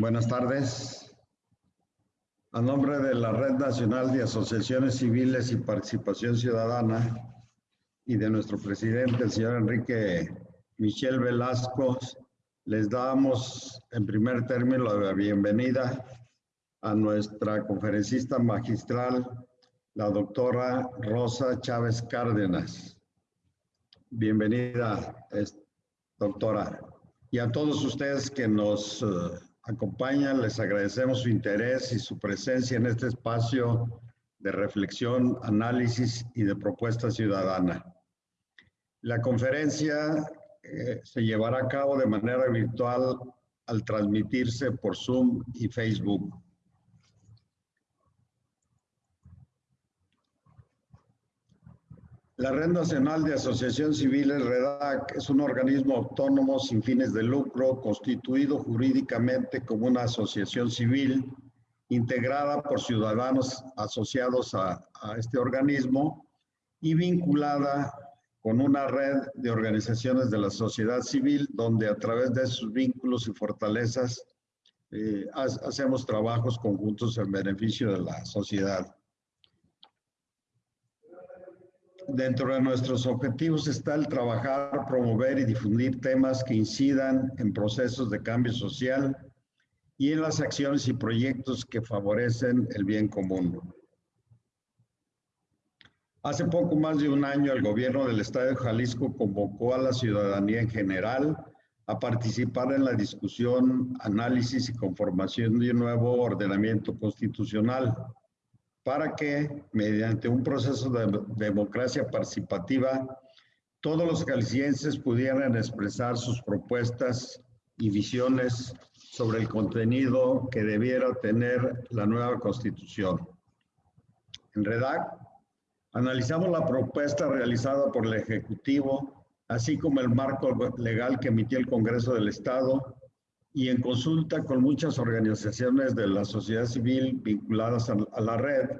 Buenas tardes. A nombre de la Red Nacional de Asociaciones Civiles y Participación Ciudadana y de nuestro presidente, el señor Enrique Michel Velasco, les damos en primer término la bienvenida a nuestra conferencista magistral, la doctora Rosa Chávez Cárdenas. Bienvenida, doctora. Y a todos ustedes que nos uh, acompañan, les agradecemos su interés y su presencia en este espacio de reflexión, análisis y de propuesta ciudadana. La conferencia eh, se llevará a cabo de manera virtual al transmitirse por Zoom y Facebook. La Red Nacional de Asociaciones Civiles, REDAC, es un organismo autónomo sin fines de lucro, constituido jurídicamente como una asociación civil, integrada por ciudadanos asociados a, este organismo y vinculada con una red de organizaciones de la sociedad civil, donde a través de sus vínculos y fortalezas eh, hacemos trabajos conjuntos en beneficio de la sociedad. Dentro de nuestros objetivos está el trabajar, promover y difundir temas que incidan en procesos de cambio social y en las acciones y proyectos que favorecen el bien común. Hace poco más de un año el gobierno del estado de Jalisco convocó a la ciudadanía en general a participar en la discusión, análisis y conformación de un nuevo ordenamiento constitucional para que, mediante un proceso de democracia participativa, todos los jaliscienses pudieran expresar sus propuestas y visiones sobre el contenido que debiera tener la nueva constitución. En REDAC Analizamos la propuesta realizada por el Ejecutivo, así como el marco legal que emitió el Congreso del Estado y en consulta con muchas organizaciones de la sociedad civil vinculadas a la red,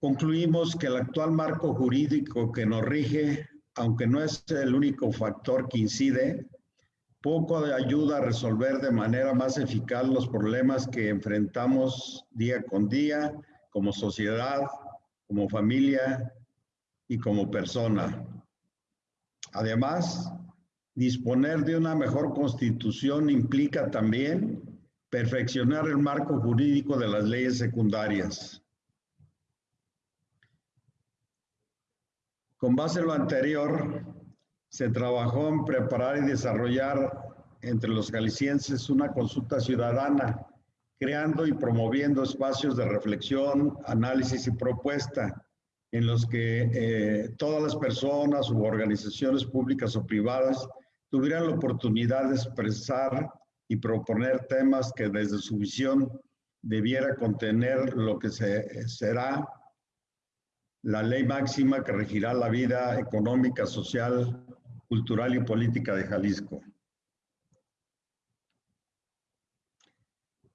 concluimos que el actual marco jurídico que nos rige, aunque no es el único factor que incide, poco ayuda a resolver de manera más eficaz los problemas que enfrentamos día con día como sociedad, como familia y como persona. Además, disponer de una mejor constitución implica también perfeccionar el marco jurídico de las leyes secundarias. Con base en lo anterior, se trabajó en preparar y desarrollar entre los galicienses una consulta ciudadana creando y promoviendo espacios de reflexión, análisis y propuesta en los que eh, todas las personas u organizaciones públicas o privadas tuvieran la oportunidad de expresar y proponer temas que desde su visión debiera contener lo que se, será la ley máxima que regirá la vida económica, social, cultural y política de Jalisco.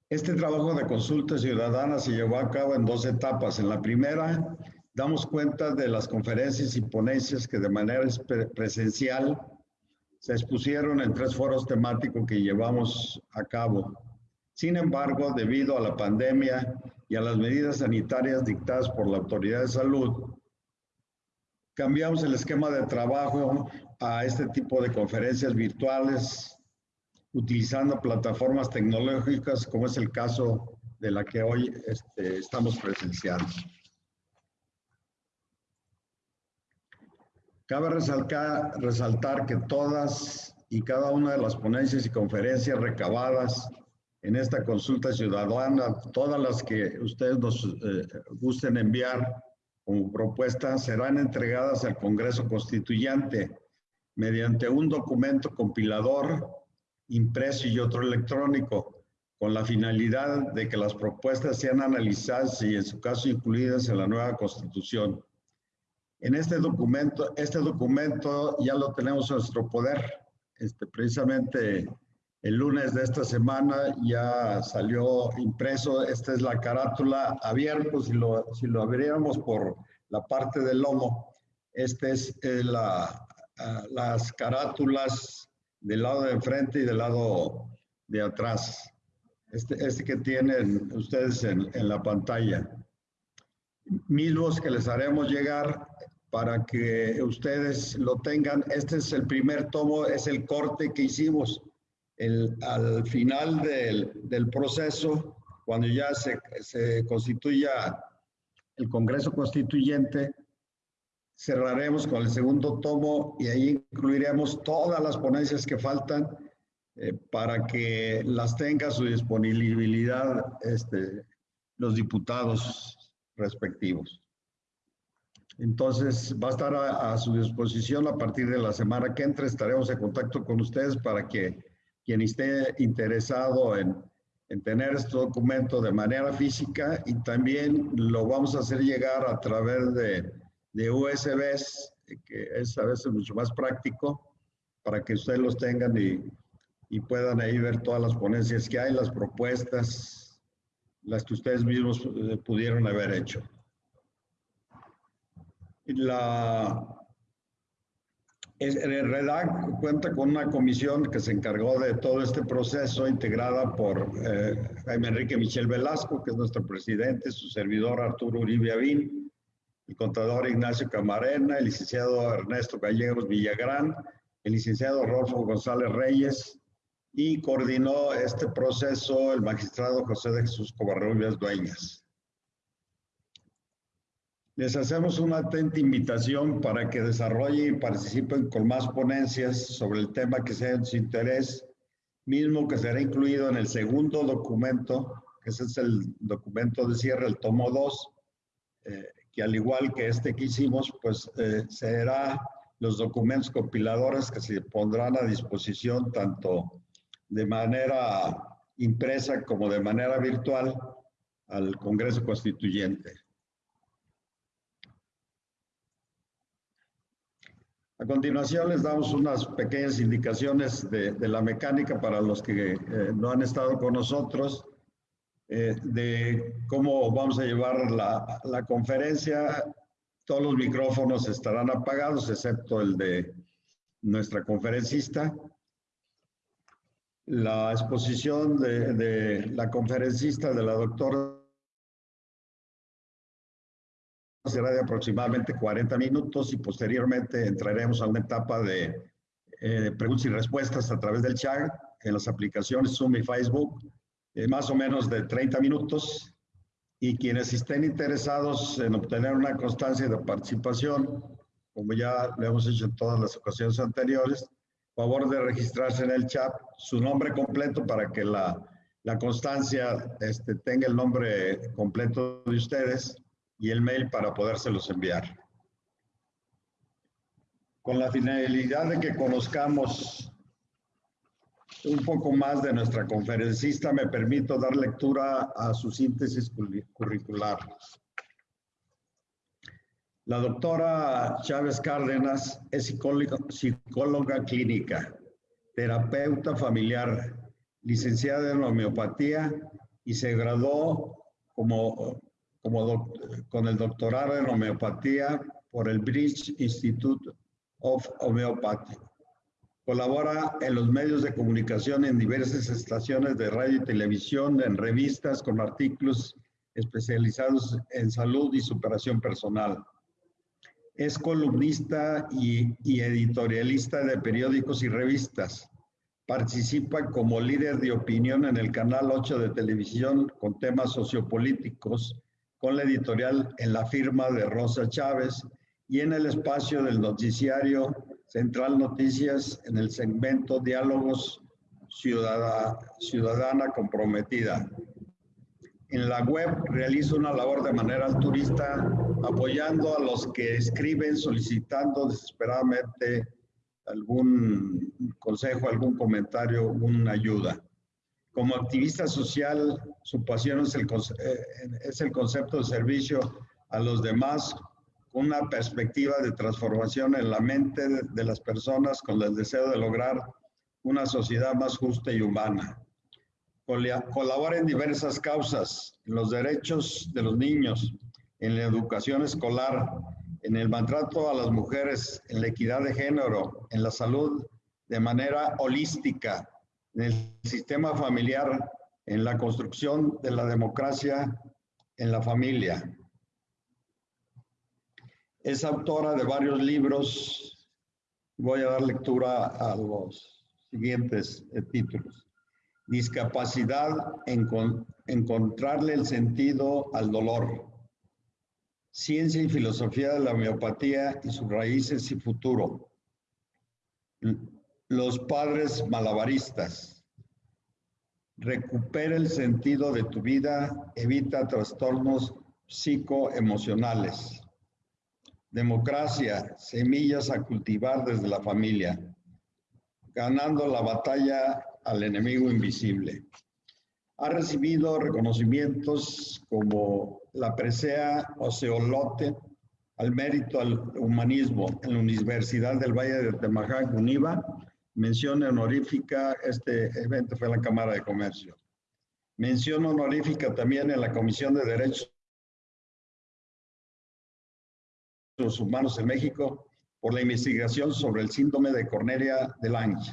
Este trabajo de consulta ciudadana se llevó a cabo en dos etapas. En la primera, damos cuenta de las conferencias y ponencias que de manera presencial se expusieron en tres foros temáticos que llevamos a cabo. Sin embargo, debido a la pandemia y a las medidas sanitarias dictadas por la Autoridad de Salud, cambiamos el esquema de trabajo a este tipo de conferencias virtuales utilizando plataformas tecnológicas como es el caso de la que hoy este, estamos presenciando. Cabe resaltar, resaltar que todas y cada una de las ponencias y conferencias recabadas en esta consulta ciudadana, todas las que ustedes nos eh, gusten enviar como propuesta, serán entregadas al Congreso Constituyente mediante un documento compilador impreso y otro electrónico, con la finalidad de que las propuestas sean analizadas y en su caso incluidas en la nueva constitución. En este documento, este documento ya lo tenemos en nuestro poder. Este, precisamente el lunes de esta semana ya salió impreso. Esta es la carátula abierta, si lo, si lo abriéramos por la parte del lomo. Esta es eh, la, ah, las carátulas del lado de enfrente y del lado de atrás. Este, este que tienen ustedes en, en la pantalla. Mismos que les haremos llegar para que ustedes lo tengan. Este es el primer tomo, es el corte que hicimos el, al final del, del proceso, cuando ya se, se constituya el Congreso Constituyente, cerraremos con el segundo tomo y ahí incluiremos todas las ponencias que faltan eh, para que las tenga a su disponibilidad este, los diputados respectivos. Entonces, va a estar a, su disposición a partir de la semana que entra. Estaremos en contacto con ustedes para que quien esté interesado en, en tener este documento de manera física y también lo vamos a hacer llegar a través de, de USBs, que es a veces mucho más práctico para que ustedes los tengan y, y puedan ahí ver todas las ponencias que hay, las propuestas, las que ustedes mismos eh, pudieron haber hecho. La, REDAC cuenta con una comisión que se encargó de todo este proceso, integrada por eh, Jaime Enrique Michel Velasco, que es nuestro presidente, su servidor Arturo Uribe Avín, el contador Ignacio Camarena, el licenciado Ernesto Gallegos Villagrán, el licenciado Rolfo González Reyes, y coordinó este proceso el magistrado José de Jesús Covarrubias Dueñas. Les hacemos una atenta invitación para que desarrollen y participen con más ponencias sobre el tema que sea de su interés, mismo que será incluido en el segundo documento, que ese es el documento de cierre, el tomo 2, eh, que al igual que este que hicimos, pues eh, será los documentos compiladores que se pondrán a disposición tanto de manera impresa como de manera virtual al Congreso Constituyente. A continuación les damos unas pequeñas indicaciones de, la mecánica para los que eh, no han estado con nosotros, eh, de cómo vamos a llevar la, la, conferencia. Todos los micrófonos estarán apagados, excepto el de nuestra conferencista. La exposición de, de la conferencista, de la doctora será de aproximadamente 40 minutos y posteriormente entraremos a una etapa de eh, preguntas y respuestas a través del chat en las aplicaciones Zoom y Facebook, eh, más o menos de 30 minutos. Y quienes estén interesados en obtener una constancia de participación, como ya le hemos hecho en todas las ocasiones anteriores, favor de registrarse en el chat su nombre completo para que la, la constancia este, tenga el nombre completo de ustedes y el mail para podérselos enviar. Con la finalidad de que conozcamos un poco más de nuestra conferencista, me permito dar lectura a su síntesis curricular. La doctora Chávez Cárdenas es psicóloga, psicóloga clínica, terapeuta familiar, licenciada en homeopatía y se graduó como como con el doctorado en homeopatía por el British Institute of Homeopathy. Colabora en los medios de comunicación en diversas estaciones de radio y televisión, en revistas con artículos especializados en salud y superación personal. Es columnista y, y editorialista de periódicos y revistas. Participa como líder de opinión en el Canal 8 de televisión con temas sociopolíticos con la editorial en la firma de Rosa Chávez y en el espacio del noticiario Central Noticias en el segmento Diálogos Ciudadana, Ciudadana Comprometida. En la web realiza una labor de manera altruista apoyando a los que escriben solicitando desesperadamente algún consejo, algún comentario, una ayuda. Como activista social, su pasión es el, eh, es el concepto de servicio a los demás una perspectiva de transformación en la mente de las personas con el deseo de lograr una sociedad más justa y humana. Colabora en diversas causas, en los derechos de los niños, en la educación escolar, en el maltrato a las mujeres, en la equidad de género, en la salud de manera holística en el sistema familiar, en la construcción de la democracia en la familia. Es autora de varios libros. Voy a dar lectura a los siguientes eh, títulos. Discapacidad, en encontrarle el sentido al dolor. Ciencia y filosofía de la homeopatía y sus raíces y futuro. Los padres malabaristas. Recupera el sentido de tu vida, evita trastornos psicoemocionales. Democracia, semillas a cultivar desde la familia. Ganando la batalla al enemigo invisible. Ha recibido reconocimientos como la presea Oceolote al mérito al humanismo en la Universidad del Valle de Temajac, UNIVA. Mención honorífica, este evento fue en la Cámara de Comercio. Mención honorífica también en la Comisión de Derechos Humanos en México por la investigación sobre el síndrome de Cornelia de Lange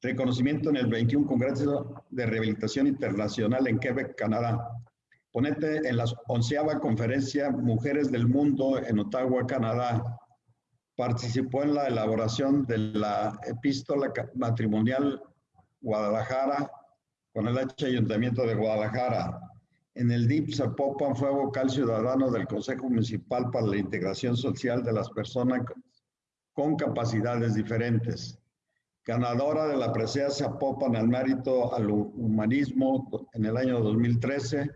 reconocimiento en el 21 Congreso de Rehabilitación Internacional en Quebec, Canadá. Ponente en la onceava conferencia Mujeres del Mundo en Ottawa, Canadá. Participó en la elaboración de la epístola matrimonial Guadalajara con el H Ayuntamiento de Guadalajara. En el DIP Zapopan fue vocal ciudadano del Consejo Municipal para la Integración Social de las Personas con capacidades diferentes ganadora de la presea Zapopan al mérito al humanismo en el año 2013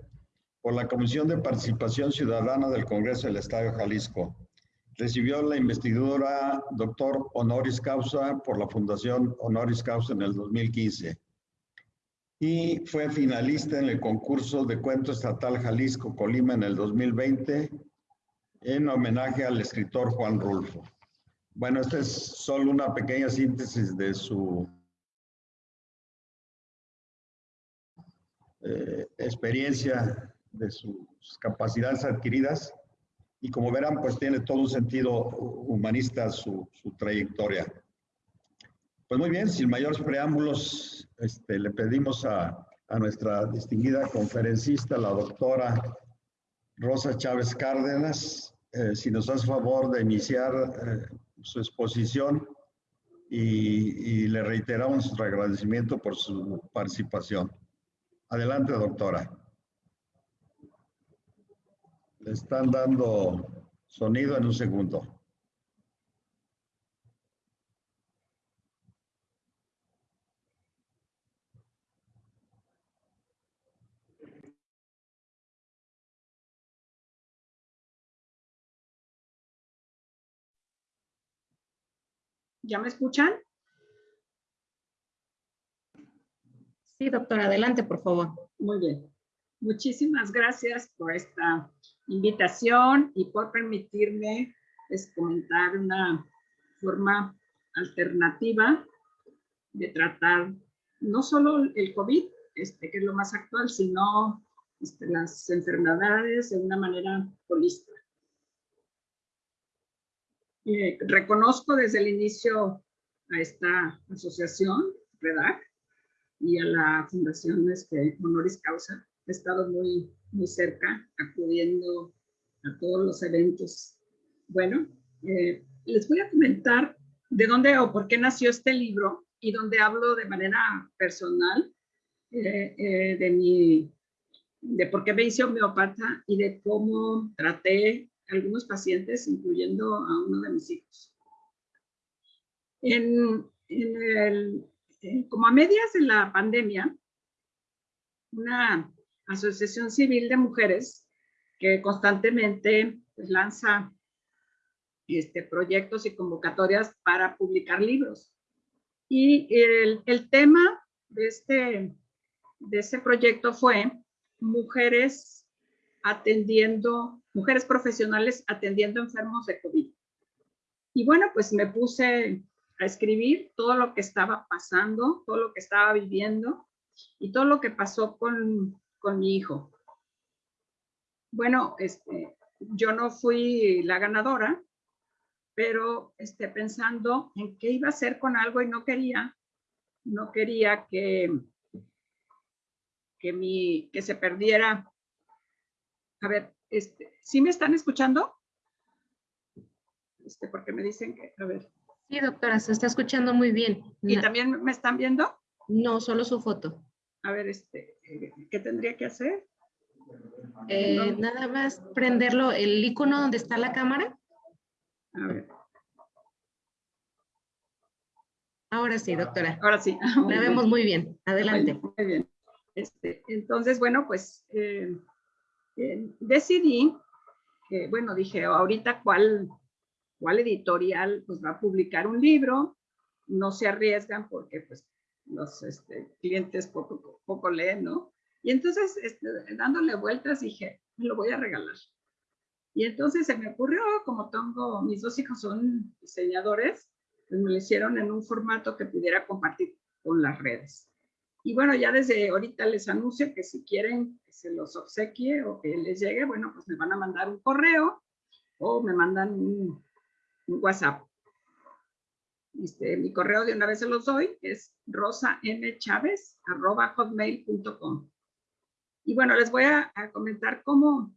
por la Comisión de Participación Ciudadana del Congreso del Estado de Jalisco. Recibió la investidura doctor honoris causa por la Fundación Honoris Causa en el 2015 y fue finalista en el concurso de cuento estatal Jalisco Colima en el 2020 en homenaje al escritor Juan Rulfo. Bueno, esta es solo una pequeña síntesis de su eh, experiencia, de sus capacidades adquiridas y como verán, pues tiene todo un sentido humanista su, trayectoria. Pues muy bien, sin mayores preámbulos, este, le pedimos a, nuestra distinguida conferencista, la doctora Rosa Chávez Cárdenas, eh, si nos hace favor de iniciar eh, su exposición y, le reiteramos nuestro agradecimiento por su participación. Adelante, doctora. Le están dando sonido en un segundo. ¿Ya me escuchan? Sí, doctora, adelante, por favor. Muy bien. Muchísimas gracias por esta invitación y por permitirme pues, comentar una forma alternativa de tratar no solo el COVID, este, que es lo más actual, sino este, las enfermedades de una manera holística. Eh, reconozco desde el inicio a esta asociación, REDAC, y a la Fundación este, Honoris Causa. He estado muy, muy cerca, acudiendo a todos los eventos. Bueno, eh, les voy a comentar de dónde o por qué nació este libro y donde hablo de manera personal eh, de mi de por qué me hice homeopata y de cómo traté algunos pacientes, incluyendo a uno de mis hijos. En, el, como a medias de la pandemia, una asociación civil de mujeres que constantemente pues, lanza este, proyectos y convocatorias para publicar libros. Y el, el tema de este, de ese proyecto fue mujeres atendiendo mujeres profesionales atendiendo enfermos de COVID. Y bueno, pues me puse a escribir todo lo que estaba pasando, todo lo que estaba viviendo y todo lo que pasó con, con mi hijo. Bueno, este, yo no fui la ganadora, pero este, pensando en qué iba a hacer con algo y no quería, no quería que, que, mi, que se perdiera. A ver, este, ¿sí me están escuchando? Este, porque me dicen que, a ver. Sí, doctora, se está escuchando muy bien. ¿Y también me están viendo? No, solo su foto. A ver, este, ¿qué tendría que hacer? Eh, nada más prenderlo, el icono donde está la cámara. A ver. Ahora sí, doctora. Ahora sí. La vemos muy bien. Adelante. Muy bien. Este, entonces, bueno, pues eh, eh, decidí, bueno, dije, ahorita cuál, cuál editorial pues va a publicar un libro, no se arriesgan porque pues los este, clientes poco, poco leen, ¿no? Y entonces, este, dándole vueltas, dije, me lo voy a regalar. Y entonces se me ocurrió, como tengo, mis dos hijos son diseñadores, pues me lo hicieron en un formato que pudiera compartir con las redes. Y bueno, ya desde ahorita les anuncio que si quieren que se los obsequie o que les llegue, bueno, pues me van a mandar un correo o me mandan un, WhatsApp. Este, mi correo de una vez se los doy, es rosamchavez.hotmail.com. Y bueno, les voy a, comentar cómo,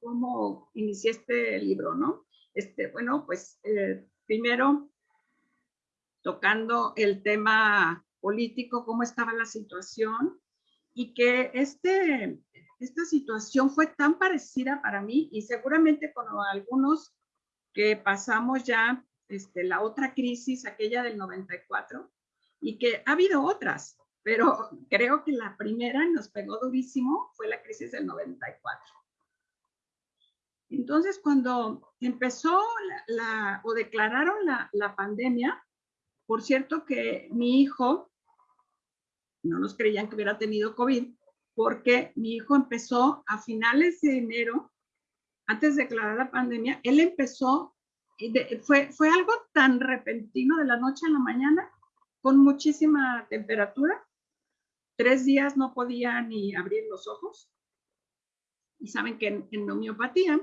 cómo inicié este libro, ¿no? Este, bueno, pues eh, primero tocando el tema político, cómo estaba la situación y que este, esta situación fue tan parecida para mí y seguramente con algunos que pasamos ya este, la otra crisis, aquella del 94, y que ha habido otras, pero creo que la primera nos pegó durísimo fue la crisis del 94. Entonces, cuando empezó la, o declararon la, la, pandemia, por cierto que mi hijo, no nos creían que hubiera tenido COVID, porque mi hijo empezó a finales de enero, antes de declarar la pandemia, él empezó, fue, fue algo tan repentino de la noche a la mañana, con muchísima temperatura, tres días no podía ni abrir los ojos. Y saben que en, en homeopatía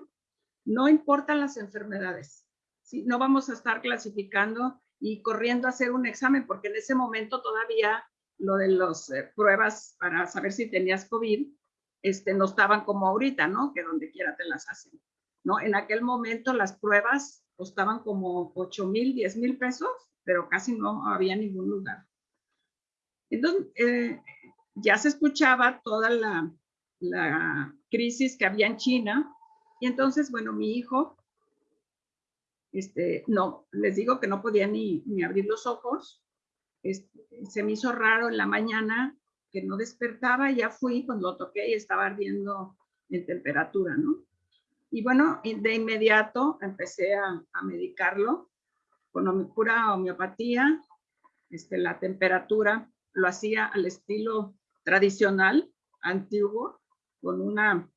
no importan las enfermedades. ¿sí? No vamos a estar clasificando y corriendo a hacer un examen porque en ese momento todavía lo de las eh, pruebas para saber si tenías COVID este, no estaban como ahorita, ¿no? Que donde quiera te las hacen. ¿no? En aquel momento las pruebas costaban como 8 mil, 10 mil pesos, pero casi no había ningún lugar. Entonces, eh, ya se escuchaba toda la, crisis que había en China. Y entonces, bueno, mi hijo, este, no, les digo que no podía ni, abrir los ojos. Se me hizo raro en la mañana que no despertaba, ya fui, cuando lo toqué y estaba ardiendo en temperatura, ¿no? Y bueno, de inmediato empecé a, medicarlo con pura homeopatía, este, la temperatura lo hacía al estilo tradicional, antiguo, con una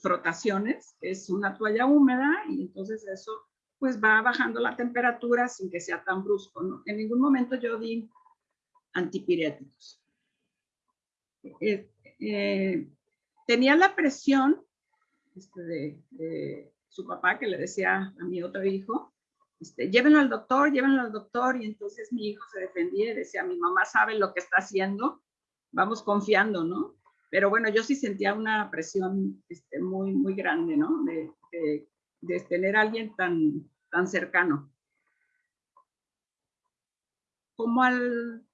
frotaciones, es una toalla húmeda y entonces eso pues va bajando la temperatura sin que sea tan brusco. En ningún momento yo di antipiréticos. Eh, eh, tenía la presión este, de, su papá que le decía a mi otro hijo, este, llévenlo al doctor, llévenlo al doctor, y entonces mi hijo se defendía y decía, mi mamá sabe lo que está haciendo, vamos confiando, ¿no? Pero bueno, yo sí sentía una presión este, muy, muy grande, ¿no? De, tener a alguien tan, tan cercano. Como al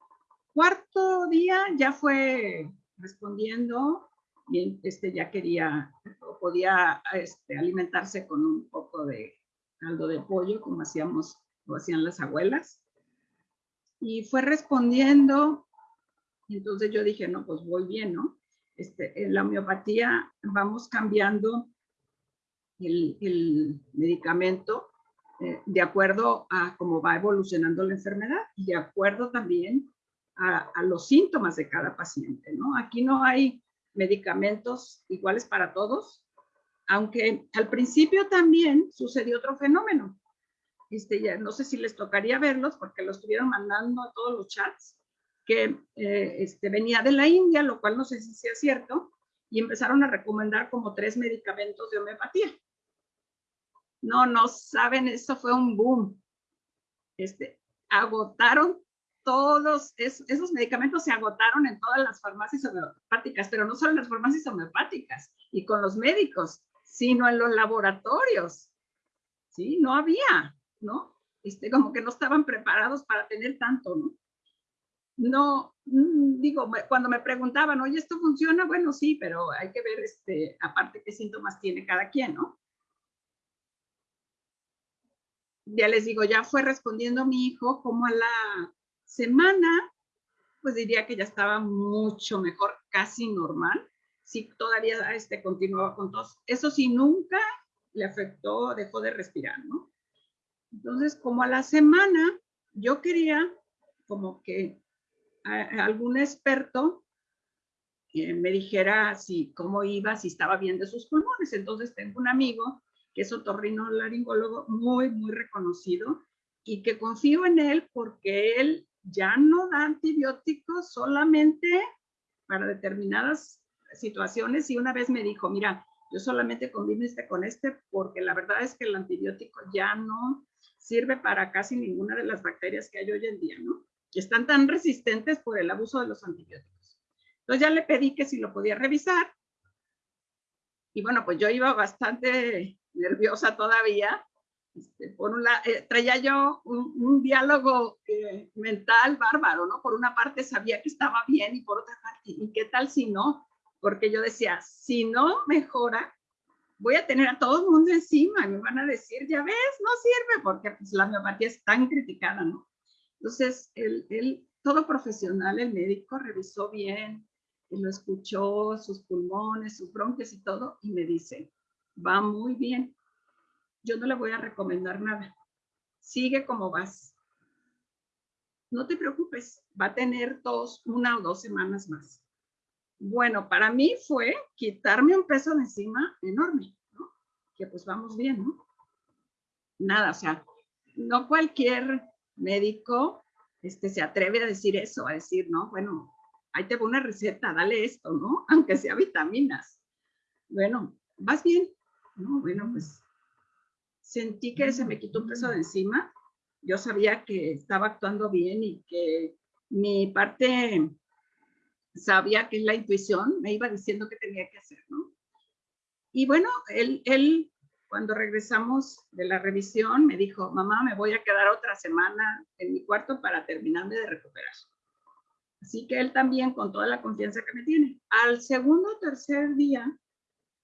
cuarto día ya fue respondiendo y este, ya quería, podía este, alimentarse con un poco de caldo de pollo, como hacíamos, lo hacían las abuelas. Y fue respondiendo entonces yo dije, no, pues voy bien, ¿no? Este, en la homeopatía vamos cambiando el, medicamento eh, de acuerdo a cómo va evolucionando la enfermedad y de acuerdo también a, a, los síntomas de cada paciente, ¿no? Aquí no hay medicamentos iguales para todos, aunque al principio también sucedió otro fenómeno. Este, ya, no sé si les tocaría verlos porque lo estuvieron mandando a todos los chats que eh, este, venía de la India, lo cual no sé si sea cierto, y empezaron a recomendar como tres medicamentos de homeopatía. No, no saben, eso fue un boom. este, agotaron todos esos medicamentos se agotaron en todas las farmacias homeopáticas, pero no solo en las farmacias homeopáticas y con los médicos, sino en los laboratorios. Sí, no había, ¿no? Este, como que no estaban preparados para tener tanto, ¿no? No, mm, digo, cuando me preguntaban, oye, ¿esto funciona? Bueno, sí, pero hay que ver, este, aparte qué síntomas tiene cada quien, ¿no? Ya les digo, ya fue respondiendo mi hijo como a la semana, pues diría que ya estaba mucho mejor, casi normal. Sí, todavía este, continuaba con tos. Eso sí, nunca le afectó, dejó de respirar, ¿no? Entonces, como a la semana, yo quería como que algún experto me dijera si cómo iba, si estaba bien de sus pulmones. Entonces tengo un amigo que es otorrinolaringólogo muy, muy reconocido y que confío en él porque él ya no da antibióticos solamente para determinadas situaciones y una vez me dijo, mira, yo solamente combino este con este porque la verdad es que el antibiótico ya no sirve para casi ninguna de las bacterias que hay hoy en día, ¿no? Y están tan resistentes por el abuso de los antibióticos. Entonces ya le pedí que si lo podía revisar. Y bueno, pues yo iba bastante nerviosa todavía este, por una, eh, traía yo un, diálogo eh, mental bárbaro, ¿no? Por una parte sabía que estaba bien y por otra parte, ¿y qué tal si no? Porque yo decía, si no mejora, voy a tener a todo el mundo encima y me van a decir, ya ves, no sirve porque pues, la homeopatía es tan criticada, ¿no? Entonces, él, todo profesional, el médico, revisó bien, lo escuchó, sus pulmones, sus bronquios y todo, y me dice, va muy bien, yo no le voy a recomendar nada. Sigue como vas. No te preocupes, va a tener dos, una o dos semanas más. Bueno, para mí fue quitarme un peso de encima enorme, ¿no? Que pues vamos bien, ¿no? Nada, o sea, no cualquier médico este, se atreve a decir eso, a decir, no, bueno, ahí te voy una receta, dale esto, ¿no? Aunque sea vitaminas. Bueno, vas bien, ¿no? Bueno, pues sentí que se me quitó un peso de encima. Yo sabía que estaba actuando bien y que mi parte sabía que la intuición me iba diciendo qué tenía que hacer, ¿no? Y bueno, él, él, cuando regresamos de la revisión, me dijo, mamá, me voy a quedar otra semana en mi cuarto para terminarme de recuperar. Así que él también, con toda la confianza que me tiene. Al segundo o tercer día,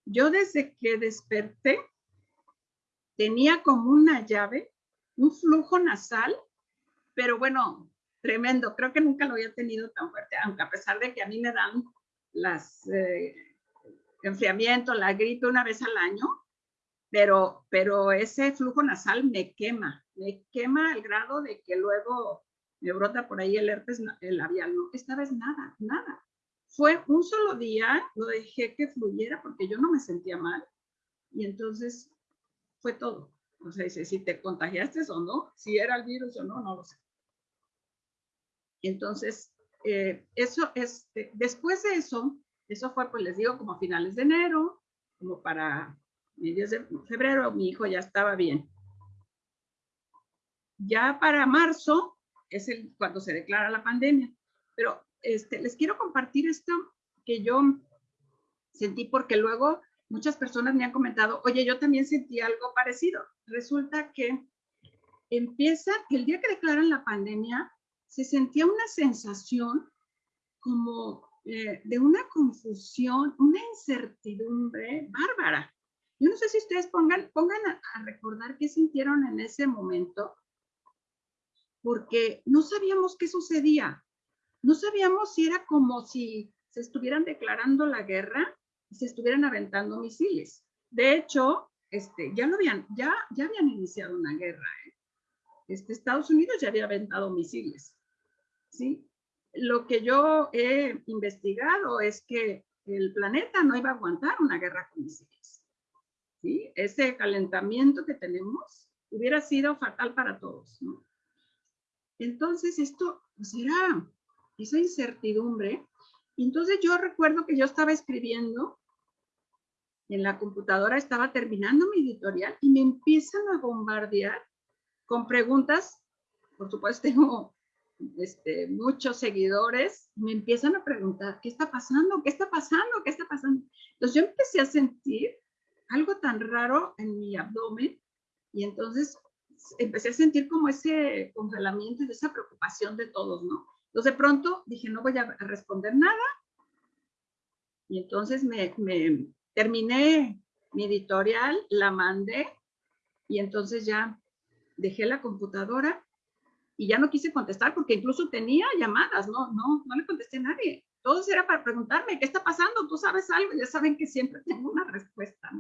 yo desde que desperté, tenía como una llave, un flujo nasal, pero bueno, tremendo. Creo que nunca lo había tenido tan fuerte, aunque a pesar de que a mí me dan las eh, enfriamiento, la gripe una vez al año, pero, pero ese flujo nasal me quema, me quema al grado de que luego me brota por ahí el herpes el labial. No, esta vez nada, nada. Fue un solo día, lo dejé que fluyera porque yo no me sentía mal. Y entonces fue todo. O sea, dice, si te contagiaste o no, si era el virus o no, no lo sé. Entonces, eh, eso es, eh, después de eso, eso fue, pues les digo, como a finales de enero, como para medios de febrero, mi hijo ya estaba bien. Ya para marzo es el, cuando se declara la pandemia. Pero este, les quiero compartir esto que yo sentí porque luego muchas personas me han comentado, oye, yo también sentí algo parecido. Resulta que empieza, el día que declaran la pandemia, se sentía una sensación como eh, de una confusión, una incertidumbre bárbara. Yo no sé si ustedes pongan, pongan a recordar qué sintieron en ese momento, porque no sabíamos qué sucedía. No sabíamos si era como si se estuvieran declarando la guerra se estuvieran aventando misiles. De hecho, este, ya, lo habían, ya, ya habían iniciado una guerra. ¿eh? Este, Estados Unidos ya había aventado misiles. ¿sí? Lo que yo he investigado es que el planeta no iba a aguantar una guerra con misiles. ¿sí? Ese calentamiento que tenemos hubiera sido fatal para todos. ¿no? Entonces, esto pues era esa incertidumbre. Entonces yo recuerdo que yo estaba escribiendo en la computadora, estaba terminando mi editorial y me empiezan a bombardear con preguntas por supuesto tengo este, muchos seguidores, me empiezan a preguntar, ¿qué está pasando? ¿Qué está pasando? ¿Qué está pasando? Entonces yo empecé a sentir algo tan raro en mi abdomen y entonces empecé a sentir como ese congelamiento y esa preocupación de todos, ¿no? Entonces de pronto dije, no voy a responder nada. Y entonces me, me terminé mi editorial, la mandé y entonces ya dejé la computadora y ya no quise contestar porque incluso tenía llamadas, no, no, no le contesté a nadie. Todo era para preguntarme, ¿qué está pasando? ¿Tú sabes algo? Ya saben que siempre tengo una respuesta.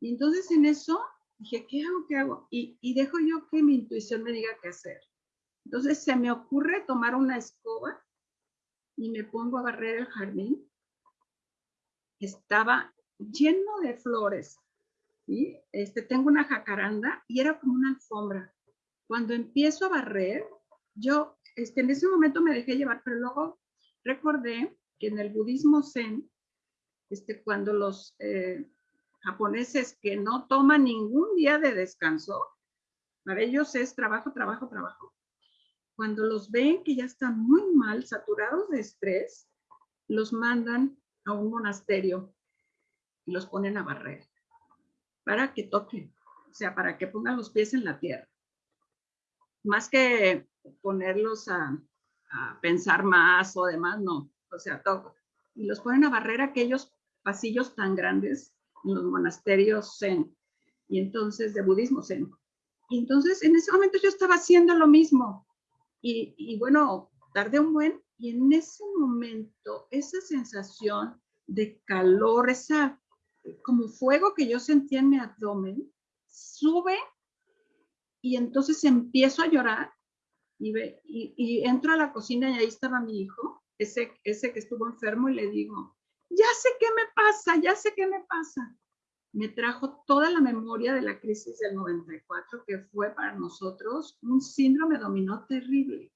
Y entonces en eso dije, ¿qué hago? ¿Qué hago? Y, y dejo yo que mi intuición me diga qué hacer. Entonces se me ocurre tomar una escoba y me pongo a barrer el jardín. Estaba lleno de flores. ¿sí? Este, tengo una jacaranda y era como una alfombra cuando empiezo a barrer, yo este, en ese momento me dejé llevar, pero luego recordé que en el budismo zen, este, cuando los eh, japoneses que no toman ningún día de descanso, para ellos es trabajo, trabajo, trabajo. Cuando los ven que ya están muy mal, saturados de estrés, los mandan a un monasterio y los ponen a barrer para que toquen, o sea, para que pongan los pies en la tierra más que ponerlos a, pensar más o demás, no, o sea, todo. Y los ponen a barrer aquellos pasillos tan grandes en los monasterios zen, y entonces de budismo zen. Y entonces en ese momento yo estaba haciendo lo mismo. Y, y bueno, tardé un buen, y en ese momento esa sensación de calor, esa como fuego que yo sentía en mi abdomen, sube y entonces empiezo a llorar y, ve, y, entro a la cocina y ahí estaba mi hijo, ese, ese que estuvo enfermo, y le digo, ya sé qué me pasa, ya sé qué me pasa. Me trajo toda la memoria de la crisis del 94, que fue para nosotros un síndrome dominó terrible.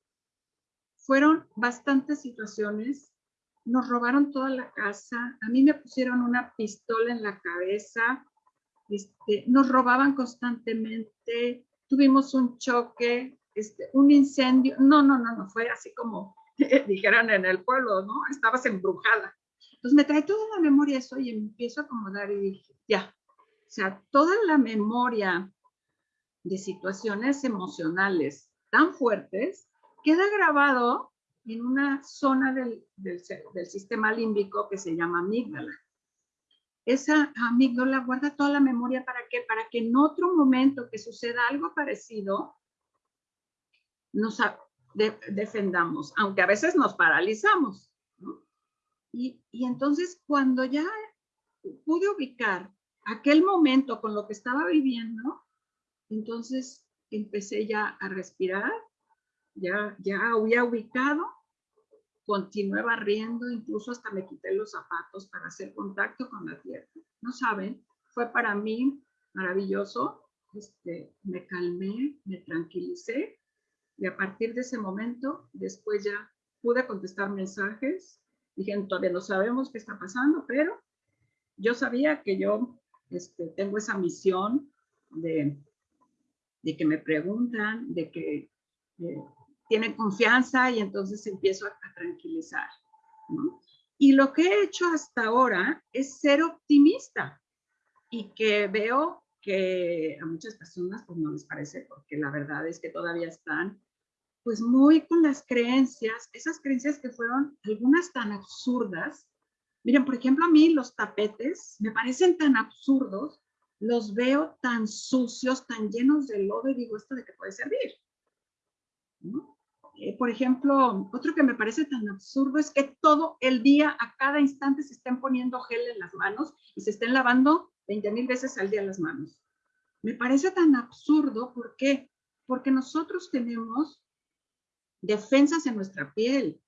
Fueron bastantes situaciones, nos robaron toda la casa, a mí me pusieron una pistola en la cabeza, este, nos robaban constantemente, tuvimos un choque, este, un incendio. No, no, no, no, fue así como dijeran en el pueblo, ¿no? Estabas embrujada. Entonces me trae toda la memoria eso y empiezo a acomodar y dije, ya, o sea, toda la memoria de situaciones emocionales tan fuertes queda grabado en una zona del, del, del sistema límbico que se llama amígdala esa amígdala guarda toda la memoria para qué? Para que en otro momento que suceda algo parecido, nos defendamos, aunque a veces nos paralizamos. Y, y entonces cuando ya pude ubicar aquel momento con lo que estaba viviendo, entonces empecé ya a respirar, ya, ya había ubicado continué barriendo, incluso hasta me quité los zapatos para hacer contacto con la tierra. No saben, fue para mí maravilloso. Este, me calmé, me tranquilicé y a partir de ese momento, después ya pude contestar mensajes. Dije, todavía no sabemos qué está pasando, pero yo sabía que yo este, tengo esa misión de, de que me preguntan, de que eh, tiene confianza y entonces empiezo a, tranquilizar. Y lo que he hecho hasta ahora es ser optimista y que veo que a muchas personas pues no les parece porque la verdad es que todavía están pues muy con las creencias, esas creencias que fueron algunas tan absurdas. Miren, por ejemplo, a mí los tapetes me parecen tan absurdos, los veo tan sucios, tan llenos de lodo y digo, ¿esto de qué puede servir? ¿No? Eh, por ejemplo, otro que me parece tan absurdo es que todo el día, a cada instante, se estén poniendo gel en las manos y se estén lavando 20 mil veces al día las manos. Me parece tan absurdo, ¿por qué? Porque nosotros tenemos defensas en nuestra piel.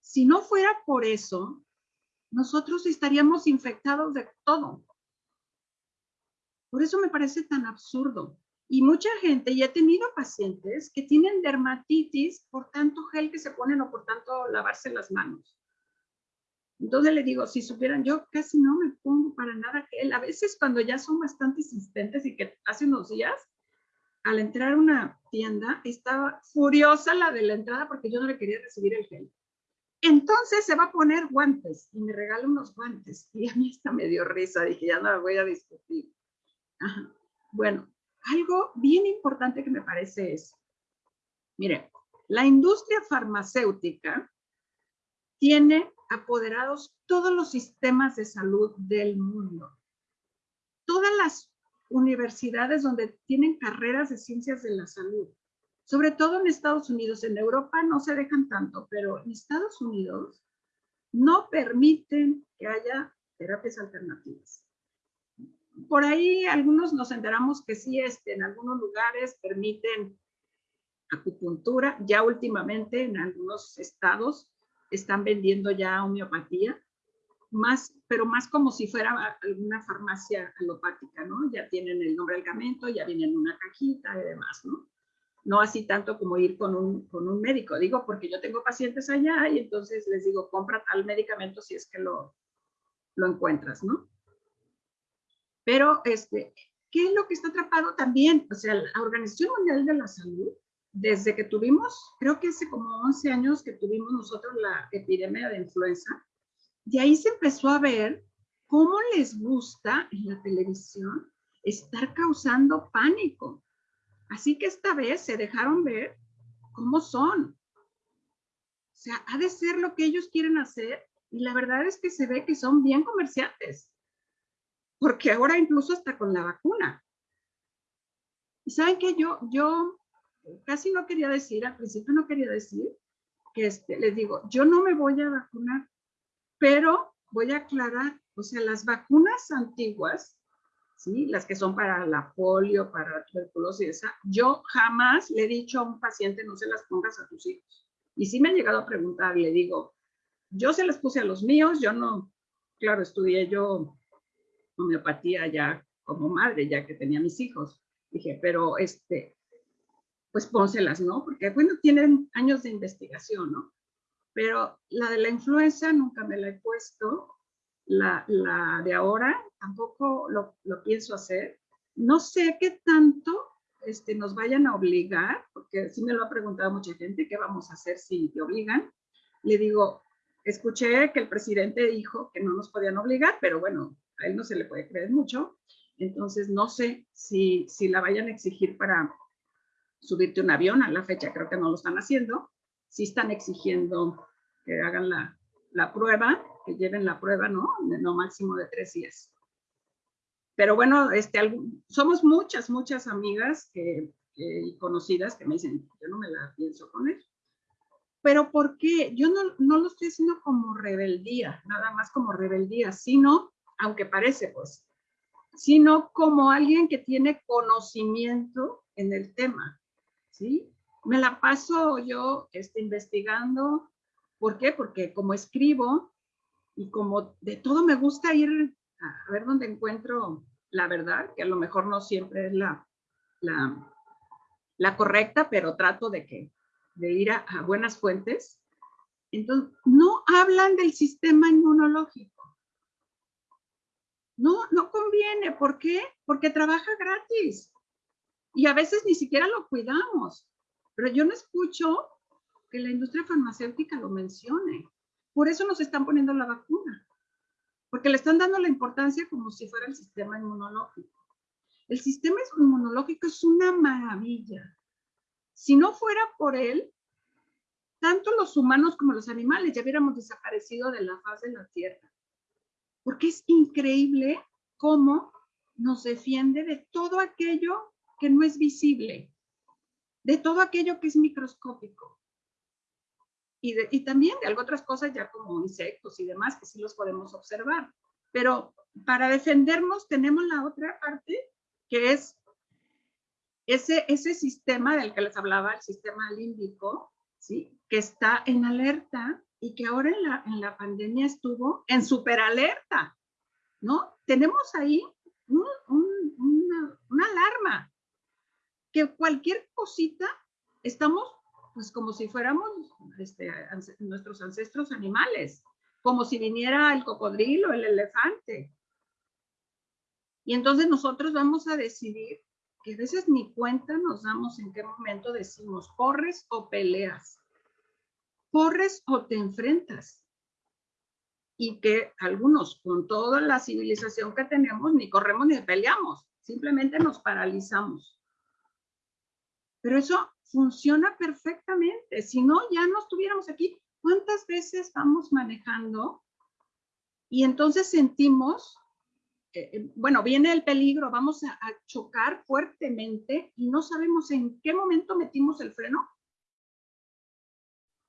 Si no fuera por eso, nosotros estaríamos infectados de todo. Por eso me parece tan absurdo. Y mucha gente, y he tenido pacientes que tienen dermatitis por tanto gel que se ponen o por tanto lavarse las manos. Entonces le digo, si supieran, yo casi no me pongo para nada gel. A veces cuando ya son bastante insistentes y que hace unos días, al entrar a una tienda, estaba furiosa la de la entrada porque yo no le quería recibir el gel. Entonces se va a poner guantes y me regala unos guantes. Y a mí está me dio risa, dije, ya no voy a discutir. Bueno, algo bien importante que me parece es, mire, la industria farmacéutica tiene apoderados todos los sistemas de salud del mundo. Todas las universidades donde tienen carreras de ciencias de la salud, sobre todo en Estados Unidos, en Europa no se dejan tanto, pero en Estados Unidos no permiten que haya terapias alternativas. Por ahí algunos nos enteramos que sí, este, en algunos lugares permiten acupuntura, ya últimamente en algunos estados están vendiendo ya homeopatía, más, pero más como si fuera alguna farmacia alopática, ¿no? Ya tienen el nombre del medicamento, ya vienen en una cajita y demás, ¿no? No así tanto como ir con un, con un médico, digo, porque yo tengo pacientes allá y entonces les digo, compra tal medicamento si es que lo, lo encuentras, ¿no? Pero, este, ¿qué es lo que está atrapado también? O sea, la Organización Mundial de la Salud, desde que tuvimos, creo que hace como 11 años que tuvimos nosotros la epidemia de influenza, de ahí se empezó a ver cómo les gusta en la televisión estar causando pánico. Así que esta vez se dejaron ver cómo son. O sea, ha de ser lo que ellos quieren hacer y la verdad es que se ve que son bien comerciantes. Porque ahora incluso hasta con la vacuna. Y saben que yo, yo casi no quería decir, al principio no quería decir, que este, les digo, yo no me voy a vacunar pero voy a aclarar, o sea, las vacunas antiguas, ¿sí? Las que son para la polio, para la tuberculosis, yo jamás le he dicho a un paciente no se las pongas a tus hijos. Y sí me ha llegado a preguntar, le digo, yo se las puse a los míos, yo no, claro, estudié yo homeopatía ya como madre, ya que tenía mis hijos. Dije, pero este, pues pónselas, ¿no? Porque, bueno, tienen años de investigación, ¿no? pero la de la influenza nunca me la he puesto, la, de ahora tampoco lo, pienso hacer. No sé qué tanto este, nos vayan a obligar, porque sí me lo ha preguntado mucha gente, ¿qué vamos a hacer si te obligan? Le digo, escuché que el presidente dijo que no nos podían obligar, pero bueno, a él no se le puede creer mucho. Entonces, no sé si, si la vayan a exigir para subirte un avión. A la fecha creo que no lo están haciendo sí están exigiendo que hagan la, la prueba, que lleven la prueba, ¿no? No máximo de tres días. Pero bueno, este, somos muchas, muchas amigas que, y conocidas que me dicen, yo no me la pienso poner. Pero ¿por qué? Yo no, no lo estoy haciendo como rebeldía, nada más como rebeldía, sino, aunque parece pues, sino como alguien que tiene conocimiento en el tema, ¿sí? me la paso yo este, investigando. ¿Por qué? Porque como escribo y como de todo me gusta ir a ver dónde encuentro la verdad, que a lo mejor no siempre es la, la, correcta, pero trato de, que, de ir a, a buenas fuentes. Entonces, no hablan del sistema inmunológico. No, no conviene. ¿Por qué? Porque trabaja gratis. Y a veces ni siquiera lo cuidamos. Pero yo no escucho que la industria farmacéutica lo mencione. Por eso nos están poniendo la vacuna, porque le están dando la importancia como si fuera el sistema inmunológico. El sistema inmunológico es una maravilla. Si no fuera por él, tanto los humanos como los animales ya hubiéramos desaparecido de la faz de la Tierra. Porque es increíble cómo nos defiende de todo aquello que no es visible de todo aquello que es microscópico. Y, y también de algo otras cosas ya como insectos y demás que sí los podemos observar. Pero para defendernos tenemos la otra parte que es ese, ese sistema del que les hablaba, el sistema límbico, ¿sí? que está en alerta y que ahora en la, en la pandemia estuvo en superalerta, ¿no? Tenemos ahí un, una, alarma que cualquier cosita estamos pues como si fuéramos este, nuestros ancestros animales, como si viniera el cocodrilo, el elefante. Y entonces nosotros vamos a decidir que a veces ni cuenta nos damos en qué momento decimos corres o peleas, corres o te enfrentas. Y que algunos, con toda la civilización que tenemos, ni corremos ni peleamos, simplemente nos paralizamos. Pero eso funciona perfectamente. Si no, ya no estuviéramos aquí. ¿Cuántas veces vamos manejando y entonces sentimos, eh, eh, bueno, viene el peligro, vamos a, chocar fuertemente y no sabemos en qué momento metimos el freno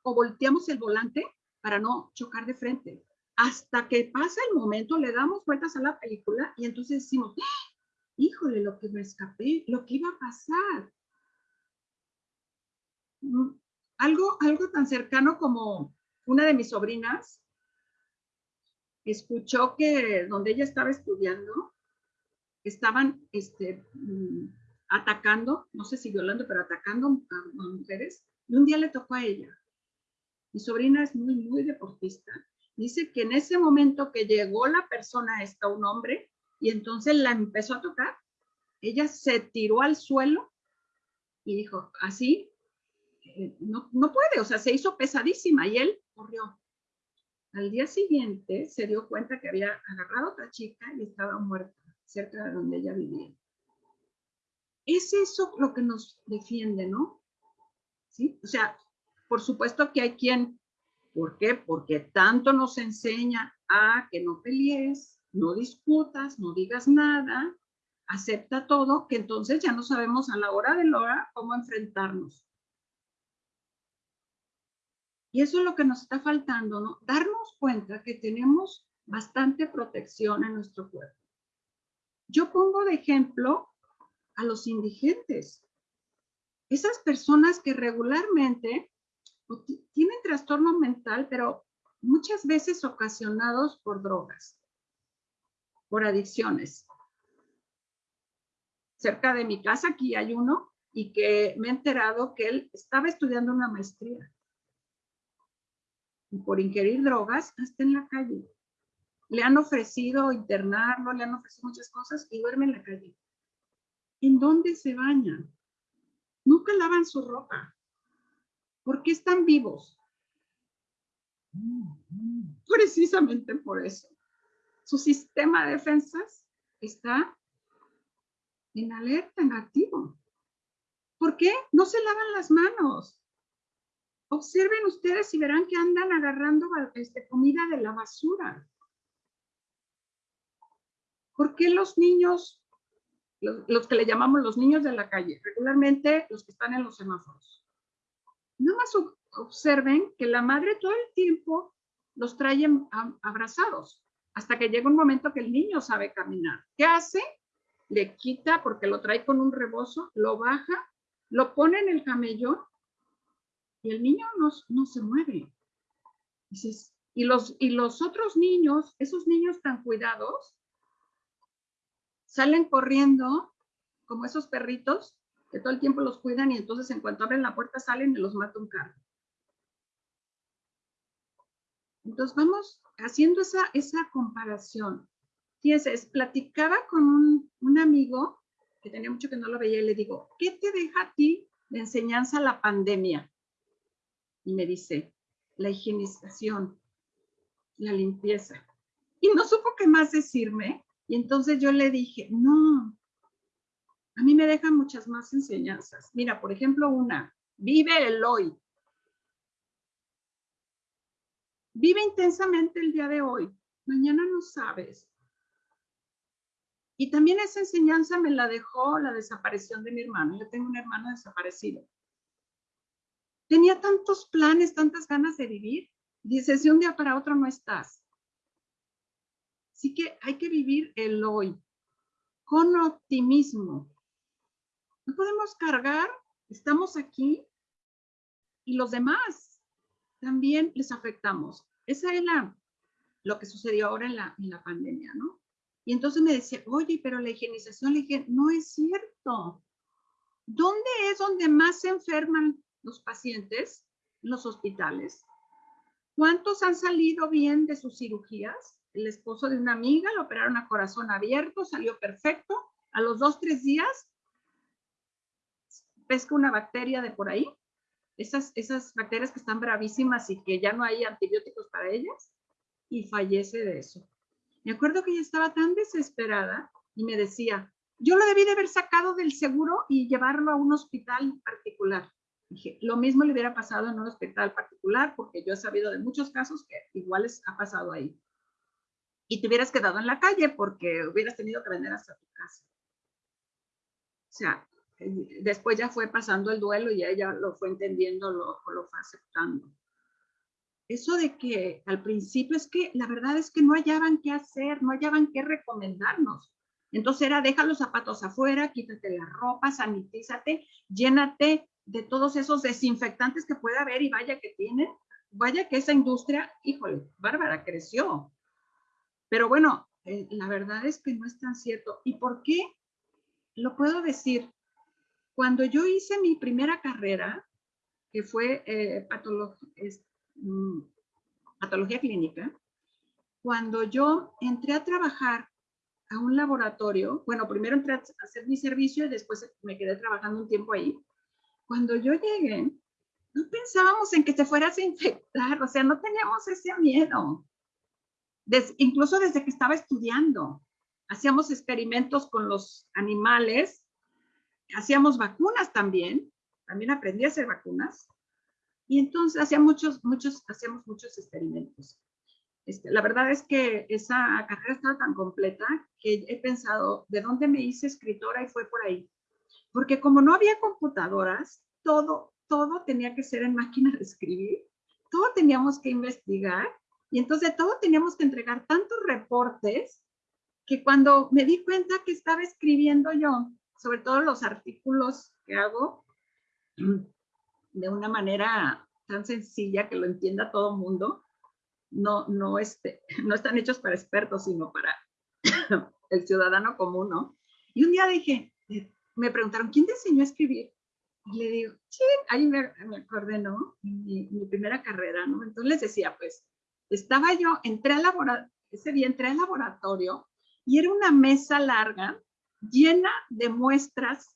o volteamos el volante para no chocar de frente. Hasta que pasa el momento, le damos vueltas a la película y entonces decimos, ¡Ah! híjole, lo que me escapé, lo que iba a pasar. Mm, algo, algo tan cercano como una de mis sobrinas escuchó que donde ella estaba estudiando, estaban este, mm, atacando, no sé si violando, pero atacando a, mujeres, y un día le tocó a ella. Mi sobrina es muy, muy deportista. Dice que en ese momento que llegó la persona, está un hombre, y entonces la empezó a tocar, ella se tiró al suelo y dijo, así, eh, no, no puede, o sea, se hizo pesadísima y él corrió. Al día siguiente se dio cuenta que había agarrado a otra chica y estaba muerta cerca de donde ella vivía. Es eso lo que nos defiende, ¿no? ¿Sí? O sea, por supuesto que hay quien, ¿por qué? Porque tanto nos enseña a que no pelees, no discutas, no digas nada, acepta todo, que entonces ya no sabemos a la hora de la hora cómo enfrentarnos. Y eso es lo que nos está faltando, ¿no? Darnos cuenta que tenemos bastante protección en nuestro cuerpo. Yo pongo de ejemplo a los indigentes. Esas personas que regularmente tienen trastorno mental, pero muchas veces ocasionados por drogas, por adicciones. Cerca de mi casa aquí hay uno y que me he enterado que él estaba estudiando una maestría y por ingerir drogas hasta en la calle. Le han ofrecido internarlo, le han ofrecido muchas cosas y duerme en la calle. ¿En dónde se bañan? Nunca lavan su ropa. ¿Por qué están vivos? Precisamente por eso. Su sistema de defensas está en alerta, en activo. ¿Por qué? No se lavan las manos. Observen ustedes y verán que andan agarrando este, comida de la basura. ¿Por qué los niños, los, que le llamamos los niños de la calle, regularmente los que están en los semáforos? Nada más observen que la madre todo el tiempo los trae abrazados, hasta que llega un momento que el niño sabe caminar. ¿Qué hace? Le quita porque lo trae con un rebozo, lo baja, lo pone en el camellón y el niño no, no se mueve. y los, y los otros niños, esos niños tan cuidados, salen corriendo como esos perritos que todo el tiempo los cuidan y entonces en cuanto abren la puerta salen y los mata un carro. Entonces vamos haciendo esa, esa comparación. Fíjense, platicaba con un, un, amigo que tenía mucho que no lo veía y le digo, ¿qué te deja a ti de enseñanza la pandemia? y me dice, la higienización, la limpieza. Y no supo qué más decirme. Y entonces yo le dije, no, a mí me dejan muchas más enseñanzas. Mira, por ejemplo, una, vive el hoy. Vive intensamente el día de hoy. Mañana no sabes. Y también esa enseñanza me la dejó la desaparición de mi hermano. Yo tengo un hermano desaparecido tenía tantos planes, tantas ganas de vivir. Dice, si un día para otro no estás. Así que hay que vivir el hoy con optimismo. No podemos cargar, estamos aquí y los demás también les afectamos. Esa es la, lo que sucedió ahora en la, en la pandemia, ¿no? Y entonces me decía, oye, pero la higienización, le dije, no es cierto. ¿Dónde es donde más se enferman los pacientes en los hospitales. ¿Cuántos han salido bien de sus cirugías? El esposo de una amiga lo operaron a corazón abierto, salió perfecto. A los dos, tres días pesca una bacteria de por ahí, esas, esas bacterias que están bravísimas y que ya no hay antibióticos para ellas, y fallece de eso. Me acuerdo que ella estaba tan desesperada y me decía, yo lo debí de haber sacado del seguro y llevarlo a un hospital particular. Dije, lo mismo le hubiera pasado en un hospital particular, porque yo he sabido de muchos casos que iguales ha pasado ahí. Y te hubieras quedado en la calle porque hubieras tenido que vender hasta tu casa. O sea, después ya fue pasando el duelo y ella lo fue entendiendo, lo, lo fue aceptando. Eso de que al principio es que la verdad es que no hallaban qué hacer, no hallaban qué recomendarnos. Entonces era, deja los zapatos afuera, quítate la ropa, sanitízate, llénate de todos esos desinfectantes que puede haber y vaya que tienen. Vaya que esa industria, híjole, bárbara, creció. Pero bueno, eh, la verdad es que no es tan cierto. ¿Y por qué? Lo puedo decir. Cuando yo hice mi primera carrera, que fue eh, mm, patología clínica, cuando yo entré a trabajar a un laboratorio, bueno, primero entré a hacer mi servicio y después me quedé trabajando un tiempo ahí. Cuando yo llegué, no pensábamos en que te fueras a infectar, o sea, no teníamos ese miedo. incluso desde que estaba estudiando, hacíamos experimentos con los animales, hacíamos vacunas también, también aprendí a hacer vacunas, y entonces hacíamos muchos experimentos. Este, la verdad es que esa carrera estaba tan completa que he pensado, ¿de dónde me hice escritora? Y fue por ahí. Porque como no había computadoras, todo, todo tenía que ser en máquina de escribir, todo teníamos que investigar y entonces todo teníamos que entregar tantos reportes que cuando me di cuenta que estaba escribiendo yo, sobre todo los artículos que hago, de una manera tan sencilla que lo entienda todo el mundo, no, no, este, no están hechos para expertos, sino para el ciudadano común, ¿no? Y un día dije, eh, me preguntaron, ¿quién te enseñó a escribir? Y le digo, sí, ahí me, acordé, ¿no? Mi, mi, primera carrera, ¿no? Entonces les decía, pues, estaba yo, entré al laboratorio, ese día entré al laboratorio y era una mesa larga llena de muestras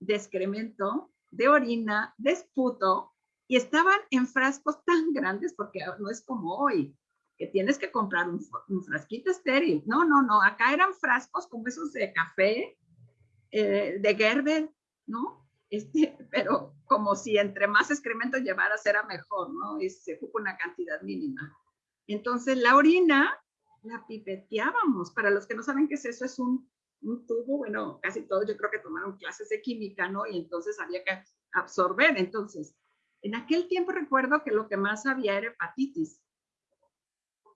de excremento, de orina, de esputo, y estaban en frascos tan grandes porque no es como hoy, que tienes que comprar un, frasquito estéril. No, no, no, acá eran frascos como esos de café, eh, de Gerber, ¿no? Este, pero como si entre más excremento llevaras era mejor, ¿no? Y se ocupa una cantidad mínima. Entonces la orina la pipeteábamos. Para los que no saben qué es eso, es un, un tubo, bueno, casi todos yo creo que tomaron clases de química, ¿no? Y entonces había que absorber. Entonces, en aquel tiempo recuerdo que lo que más había era hepatitis.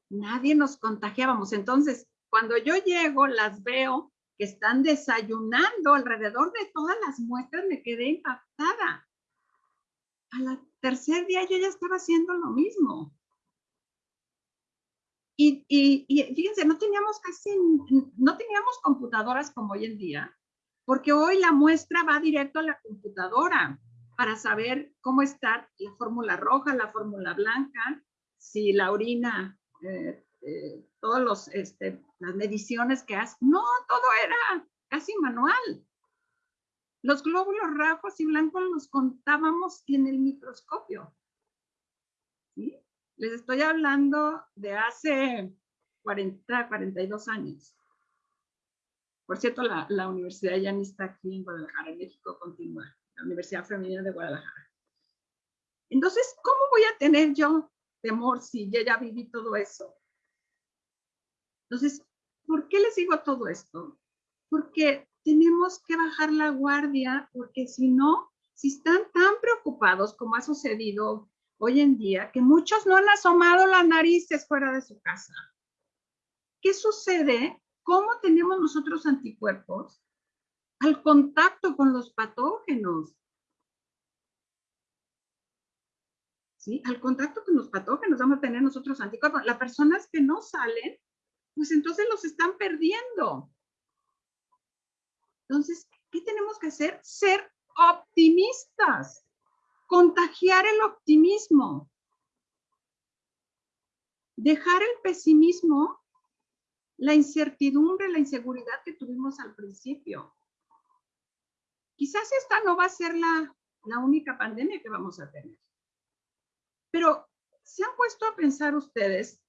Nadie nos contagiábamos. Entonces, cuando yo llego, las veo que están desayunando alrededor de todas las muestras, me quedé impactada. Al tercer día yo ya estaba haciendo lo mismo. Y, fíjense, no teníamos casi, no teníamos computadoras como hoy en día, porque hoy la muestra va directo a la computadora para saber cómo está la fórmula roja, la fórmula blanca, si la orina, eh, eh, todas este, las mediciones que hace. No, todo era casi manual. Los glóbulos rojos y blancos los contábamos en el microscopio. Les estoy hablando de hace 40, 42 años. Por cierto, la, universidad ya ni aquí en Guadalajara, México, continúa la Universidad Femenina de Guadalajara. Entonces, ¿cómo voy a tener yo temor si ya viví todo eso? Entonces, ¿por qué les digo todo esto? Porque tenemos que bajar la guardia, porque si no, si están tan preocupados como ha sucedido hoy en día, que muchos no han asomado las narices fuera de su casa. ¿Qué sucede? ¿Cómo tenemos nosotros anticuerpos? al contacto con los patógenos. ¿Sí? Al contacto con los patógenos vamos a tener nosotros anticuerpos. Las personas que no salen, pues entonces los están perdiendo. Entonces, ¿qué tenemos que hacer? Ser optimistas, contagiar el optimismo, dejar el pesimismo, la incertidumbre, la inseguridad que tuvimos al principio. quizás esta no va a ser la, la única pandemia que vamos a tener. Pero, ¿se han puesto a pensar ustedes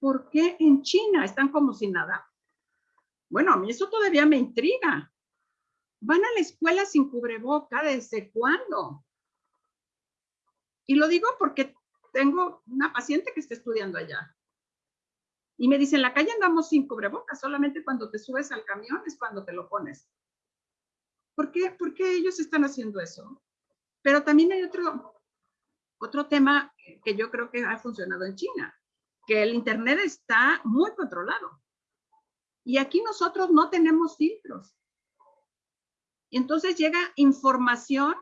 por qué en China están como si nada? Bueno, a mí eso todavía me intriga. Van a la escuela sin cubreboca, ¿desde cuándo? Y lo digo porque tengo una paciente que está estudiando allá. Y me dice, en la calle andamos sin cubrebocas, solamente cuando te subes al camión es cuando te lo pones. ¿Por qué, ¿Por qué ellos están haciendo eso? Pero también hay otro, otro tema que yo creo que ha funcionado en China, que el Internet está muy controlado. Y aquí nosotros no tenemos filtros. Y entonces llega información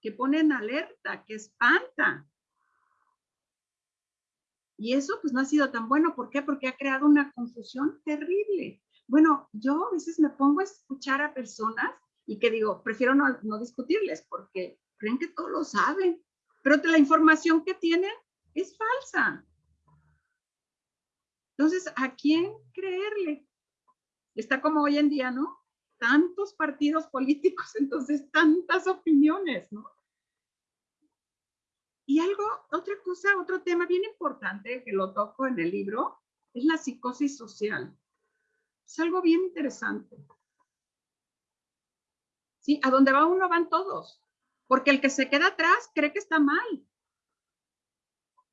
que pone en alerta, que espanta. Y eso pues no ha sido tan bueno. ¿Por qué? Porque ha creado una confusión terrible. Bueno, yo a veces me pongo a escuchar a personas y que digo, prefiero no, no discutirles porque creen que todo lo saben, pero la información que tienen es falsa. Entonces, ¿a quién creerle? Está como hoy en día, ¿no? Tantos partidos políticos, entonces tantas opiniones, ¿no? Y algo, otra cosa, otro tema bien importante que lo toco en el libro es la psicosis social. Es algo bien interesante. Sí, a donde va uno van todos, porque el que se queda atrás cree que está mal.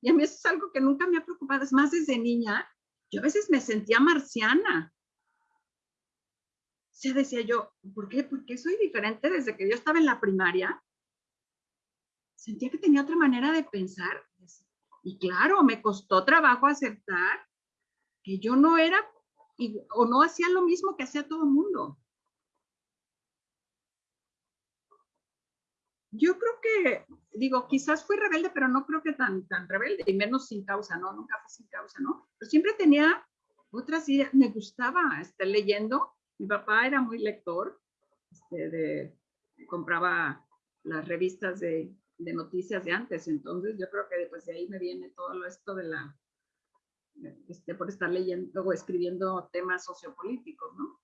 Y a mí eso es algo que nunca me ha preocupado. Es más, desde niña, yo a veces me sentía marciana. O sea, decía yo, ¿por qué? ¿Por qué soy diferente desde que yo estaba en la primaria? sentía que tenía otra manera de pensar. Y claro, me costó trabajo aceptar que yo no era o no hacía lo mismo que hacía todo el mundo. Yo creo que, digo, quizás fui rebelde, pero no creo que tan, tan rebelde, y menos sin causa, ¿no? Nunca fui sin causa, ¿no? Pero siempre tenía otras ideas, me gustaba estar leyendo. Mi papá era muy lector, este, de, compraba las revistas de de noticias de antes. Entonces, yo creo que después de ahí me viene todo esto de la, este, por estar leyendo o escribiendo temas sociopolíticos, ¿no?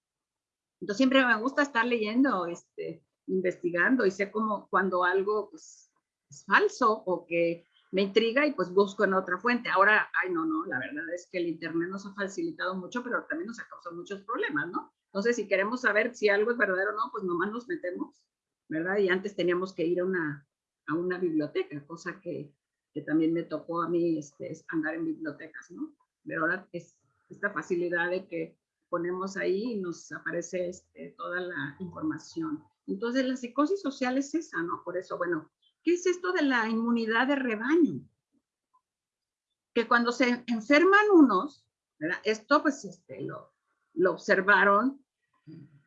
Entonces, siempre me gusta estar leyendo, este, investigando y sé cómo cuando algo pues, es falso o que me intriga y pues busco en otra fuente. Ahora, ay, no, no, la verdad es que el Internet nos ha facilitado mucho, pero también nos ha causado muchos problemas, ¿no? Entonces, si queremos saber si algo es verdadero o no, pues nomás nos metemos, ¿verdad? Y antes teníamos que ir a una, a una biblioteca, cosa que, también me tocó a mí este, andar en bibliotecas, ¿no? Pero ahora es esta facilidad de que ponemos ahí y nos aparece este, toda la información. Entonces, la psicosis social es esa, ¿no? Por eso, bueno, ¿qué es esto de la inmunidad de rebaño? Que cuando se enferman unos, ¿verdad? Esto pues este, lo, lo observaron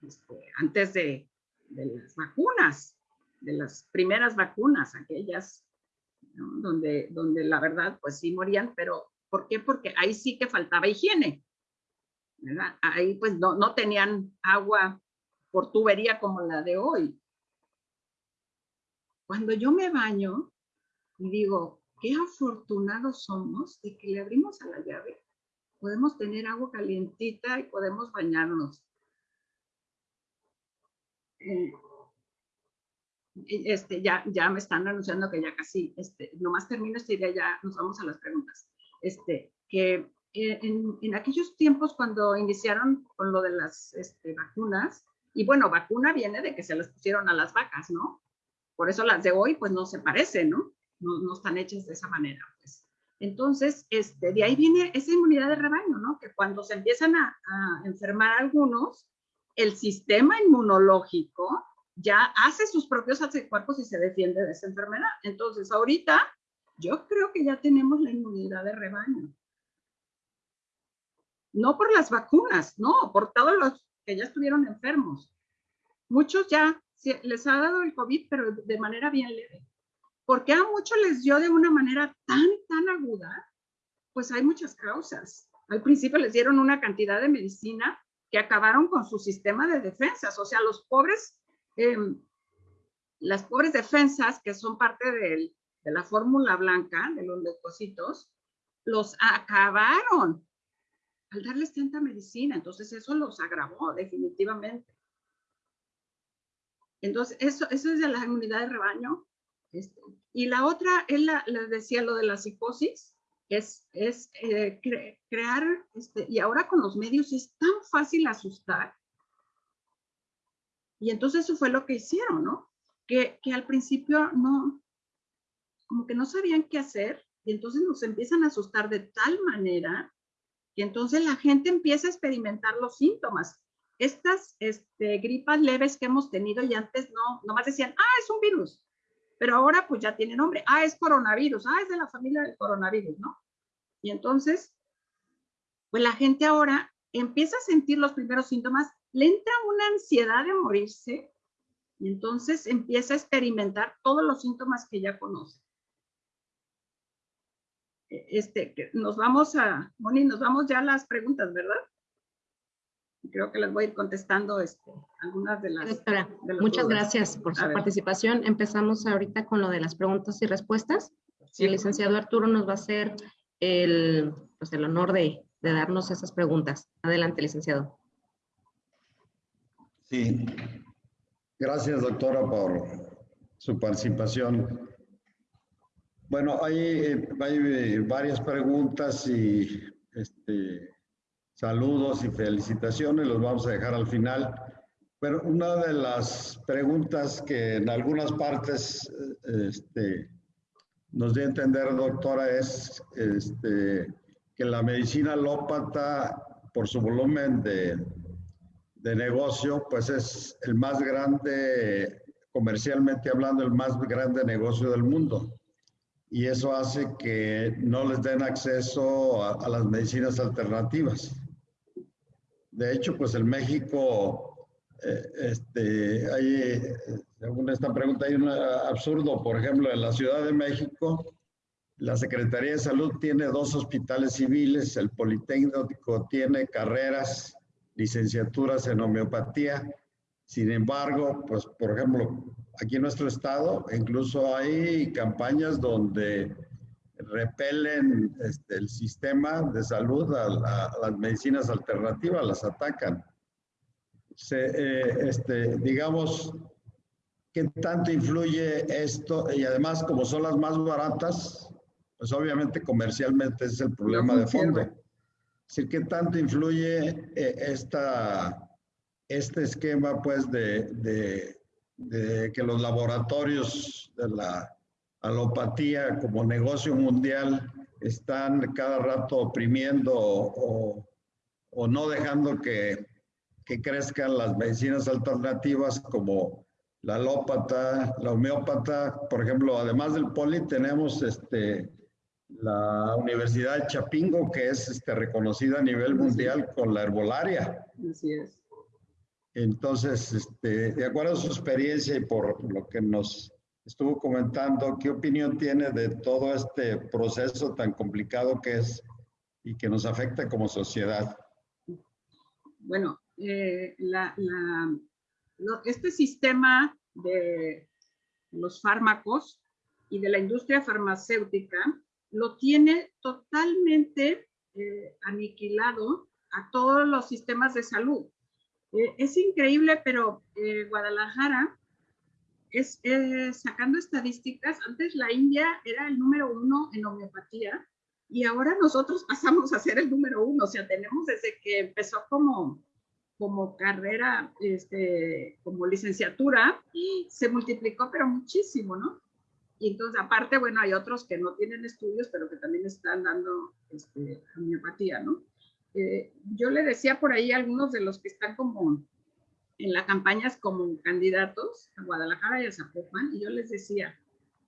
este, antes de, de las vacunas, de las primeras vacunas, aquellas donde, donde la verdad pues sí morían, pero ¿por qué? Porque ahí sí que faltaba higiene. ¿verdad? Ahí pues no, no tenían agua por tubería como la de hoy. Cuando yo me baño y digo, qué afortunados somos de que le abrimos a la llave, podemos tener agua calientita y podemos bañarnos. Eh, este, ya, ya me están anunciando que ya casi, este, nomás termino esta idea, ya nos vamos a las preguntas. Este, que eh, en, aquellos tiempos cuando iniciaron con lo de las este, vacunas, y bueno, vacuna viene de que se las pusieron a las vacas, ¿no? Por eso las de hoy, pues no se parecen, ¿no? No, no están hechas de esa manera. Pues. Entonces, este, de ahí viene esa inmunidad de rebaño, ¿no? Que cuando se empiezan a enfermar algunos, el sistema inmunológico ya hace sus propios anticuerpos y se defiende de esa enfermedad. Entonces, ahorita yo creo que ya tenemos la inmunidad de rebaño. No por las vacunas, no, por todos los que ya estuvieron enfermos. Muchos ya les ha dado el COVID, pero de manera bien leve. Porque a muchos les dio de una manera tan, tan aguda, pues hay muchas causas. Al principio les dieron una cantidad de medicina que acabaron con su sistema de defensas. O sea, los pobres Em, las pobres defensas, que son parte de la fórmula blanca de los leucocitos, los acabaron al darles tanta medicina. Entonces eso los agravó definitivamente. Entonces, eso, eso es de la inmunidad de rebaño. Este, y la otra, él les decía lo de la psicosis, es, es eh, crear, este, y ahora con los medios es tan fácil asustar. Y entonces eso fue lo que hicieron, ¿no? Que, que al principio no, como que no sabían qué hacer, y entonces nos empiezan a asustar de tal manera que entonces la gente empieza a experimentar los síntomas. Estas este, gripas leves que hemos tenido y antes no, nomás decían, ah, es un virus, pero ahora pues ya tiene nombre, ah, es coronavirus, ah, es de la familia del coronavirus, ¿no? Y entonces, pues la gente ahora empieza a sentir los primeros síntomas, le entra una ansiedad de morirse y entonces empieza a experimentar todos los síntomas que ya conoce. E, este, nos vamos a, Moni, nos vamos ya a las preguntas, ¿verdad? Creo que les voy a ir contestando este, algunas de las. muchas gracias por su participación. Empezamos ahorita con lo de las preguntas y respuestas. El licenciado Arturo nos va a hacer el, pues el honor de, de darnos esas preguntas. Adelante, licenciado. Sí, gracias doctora por su participación. Bueno, hay, hay varias preguntas y este, saludos y felicitaciones, los vamos a dejar al final. Pero una de las preguntas que en algunas partes este, nos dio a entender, doctora, es este, que la medicina alópata, por su volumen de, de negocio, pues es el más grande, comercialmente hablando, el más grande negocio del mundo y eso hace que no les den acceso a, a, las medicinas alternativas. De hecho, pues en México, eh, este, hay, según esta pregunta, hay un absurdo. Por ejemplo, en la Ciudad de México, la Secretaría de Salud tiene dos hospitales civiles, el Politécnico tiene carreras, licenciaturas en homeopatía. Sin embargo, pues, por ejemplo, aquí en nuestro estado incluso hay campañas donde repelen este, el sistema de salud a, las medicinas alternativas, las atacan. Se, eh, este, digamos, ¿qué tanto influye esto? Y además, como son las más baratas, pues obviamente comercialmente es el problema de fondo. Es decir, ¿qué tanto influye eh, esta, este esquema pues de, de, de que los laboratorios de la alopatía como negocio mundial están cada rato oprimiendo o, o no dejando que, que, crezcan las medicinas alternativas como la alópata, la homeópata. Por ejemplo, además del poli tenemos este, la Universidad de Chapingo, que es este, reconocida a nivel mundial con la herbolaria. Así es. Entonces, este, de acuerdo a su experiencia y por lo que nos estuvo comentando, ¿qué opinión tiene de todo este proceso tan complicado que es y que nos afecta como sociedad? Bueno, eh, este sistema de los fármacos y de la industria farmacéutica lo tiene totalmente eh, aniquilado a todos los sistemas de salud. Eh, es increíble, pero Guadalajara es, sacando estadísticas, antes la India era el número uno en homeopatía y ahora nosotros pasamos a ser el número uno, o sea, tenemos desde que empezó como, como carrera, este, como licenciatura, se multiplicó, pero muchísimo, ¿no? Y entonces, aparte, bueno, hay otros que no tienen estudios, pero que también están dando este, homeopatía, ¿no? Eh, yo le decía por ahí a algunos de los que están como en las campañas como candidatos a Guadalajara y a Zapopan, y yo les decía,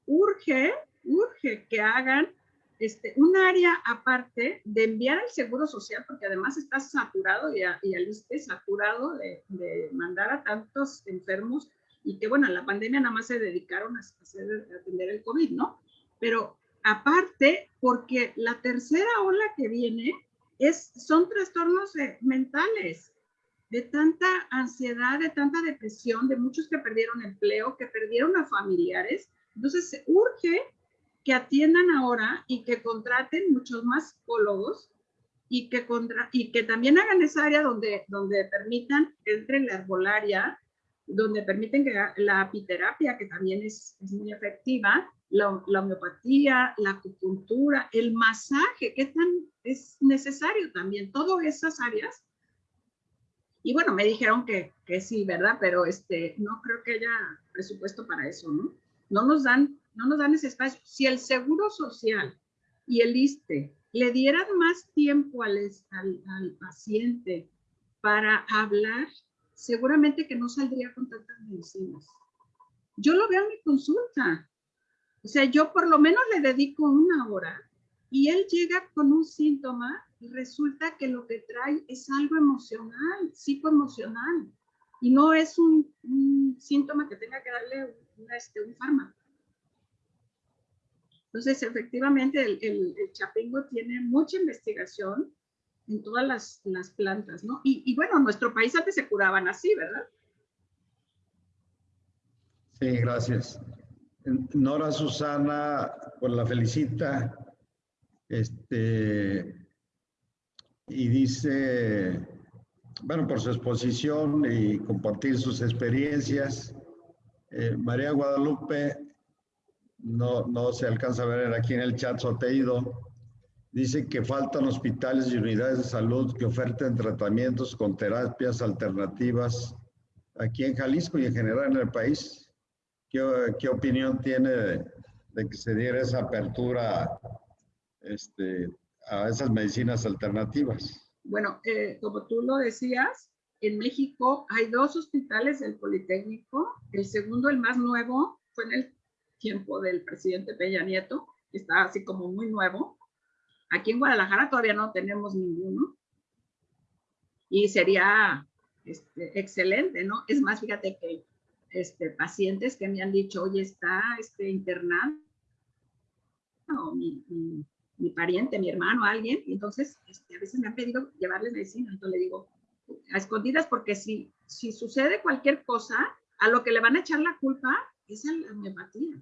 urge, urge que hagan este, un área aparte de enviar al Seguro Social, porque además está saturado y, al ISTE saturado de, de, mandar a tantos enfermos y que, bueno, en la pandemia nada más se dedicaron a, a atender el COVID, ¿no? Pero aparte, porque la tercera ola que viene es, son trastornos eh, mentales de tanta ansiedad, de tanta depresión, de muchos que perdieron empleo, que perdieron a familiares. Entonces, se urge que atiendan ahora y que contraten muchos más psicólogos y que, contra, y que también hagan esa área donde, donde permitan que entre la herbolaria donde permiten que la apiterapia, que también es, muy efectiva, la, la, homeopatía, la acupuntura, el masaje, que tan es necesario también, todas esas áreas. Y bueno, me dijeron que, que sí, ¿verdad? Pero este, no creo que haya presupuesto para eso, ¿no? No nos dan, no nos dan ese espacio. Si el Seguro Social y el ISTE le dieran más tiempo al, al, al paciente para hablar, seguramente que no saldría con tantas medicinas. Yo lo veo en mi consulta. O sea, yo por lo menos le dedico una hora y él llega con un síntoma resulta que lo que trae es algo emocional, psicoemocional, y no es un, síntoma que tenga que darle este, un fármaco. Entonces, efectivamente, el, el, chapingo tiene mucha investigación en todas las, plantas, ¿no? Y, y, bueno, en nuestro país antes se curaban así, ¿verdad? Sí, gracias. Nora Susana, pues la felicita. Este, y dice, bueno, por su exposición y compartir sus experiencias. Eh, María Guadalupe, no, no se alcanza a ver aquí en el chat su dice que faltan hospitales y unidades de salud que oferten tratamientos con terapias alternativas aquí en Jalisco y en general en el país. ¿Qué, opinión tiene de, que se diera esa apertura este, a esas medicinas alternativas? Bueno, eh, como tú lo decías, en México hay dos hospitales del Politécnico. El segundo, el más nuevo, fue en el tiempo del presidente Peña Nieto, que está así como muy nuevo. Aquí en Guadalajara todavía no tenemos ninguno. Y sería este, excelente, ¿no? Es más, fíjate que este, pacientes que me han dicho, oye, está este, internado mi, mi, pariente, mi hermano, alguien, y entonces este, a veces me han pedido llevarles medicina, entonces le digo, a escondidas, porque si, si sucede cualquier cosa, a lo que le van a echar la culpa es a la homeopatía.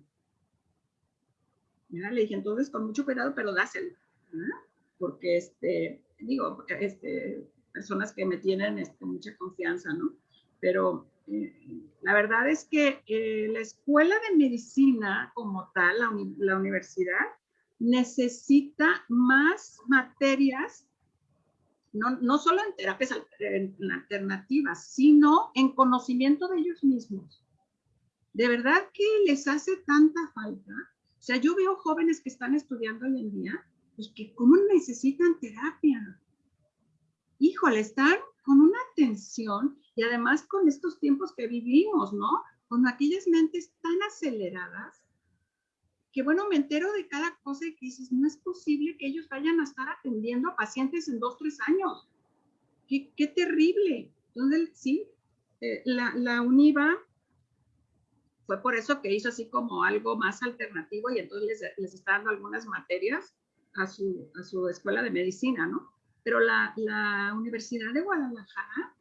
Mira, le dije, entonces con mucho cuidado, pero dáselo, porque, este, digo, este, personas que me tienen este, mucha confianza, ¿no? Pero la verdad es que eh, la escuela de medicina como tal, la, universidad, necesita más materias, no, no solo en terapias alternativas, sino en conocimiento de ellos mismos. De verdad que les hace tanta falta. O sea, yo veo jóvenes que están estudiando hoy en día, pues que cómo necesitan terapia. Híjole, están con una atención y además con estos tiempos que vivimos, ¿no? Con aquellas mentes tan aceleradas, que bueno, me entero de cada cosa y que dices, no es posible que ellos vayan a estar atendiendo a pacientes en dos, tres años. Qué, terrible. Entonces, sí, eh, la, la UNIVA fue por eso que hizo así como algo más alternativo y entonces les, les está dando algunas materias a su, a su escuela de medicina, ¿no? Pero la, la Universidad de Guadalajara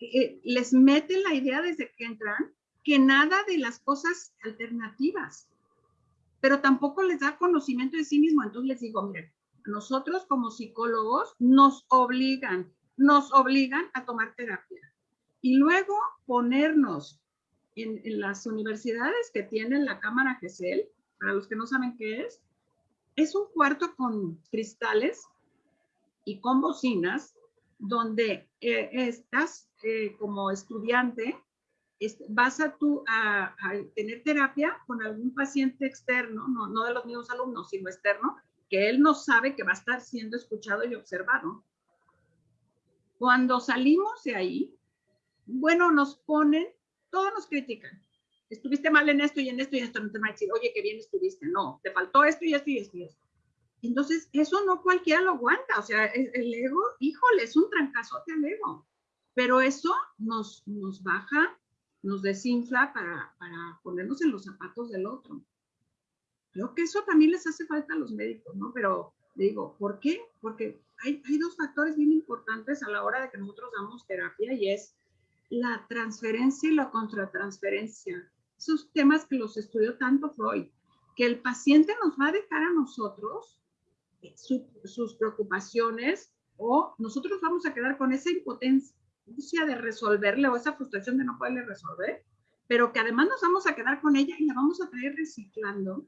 eh, les mete la idea desde que entran que nada de las cosas alternativas, pero tampoco les da conocimiento de sí mismo. Entonces les digo, miren, nosotros como psicólogos nos obligan, nos obligan a tomar terapia. Y luego ponernos en, las universidades que tienen la cámara GESEL, para los que no saben qué es, es un cuarto con cristales y con bocinas donde eh, estás eh, como estudiante, vas a, tú a, tener terapia con algún paciente externo, no, no de los mismos alumnos, sino externo, que él no sabe que va a estar siendo escuchado y observado. Cuando salimos de ahí, bueno, nos ponen, todos nos critican. Estuviste mal en esto y en esto y esto. No te van a decir, oye, qué bien estuviste. No, te faltó esto y esto y esto y esto. Entonces, eso no cualquiera lo aguanta. O sea, el ego, híjole, es un trancazote al ego. Pero eso nos, nos baja, nos desinfla para, para ponernos en los zapatos del otro. Creo que eso también les hace falta a los médicos, ¿no? Pero digo, ¿por qué? Porque hay, hay dos factores bien importantes a la hora de que nosotros damos terapia y es la transferencia y la contratransferencia. Esos temas que los estudió tanto Freud, que el paciente nos va a dejar a nosotros sus preocupaciones o nosotros vamos a quedar con esa impotencia, de resolverle o esa frustración de no poderle resolver, pero que además nos vamos a quedar con ella y la vamos a traer reciclando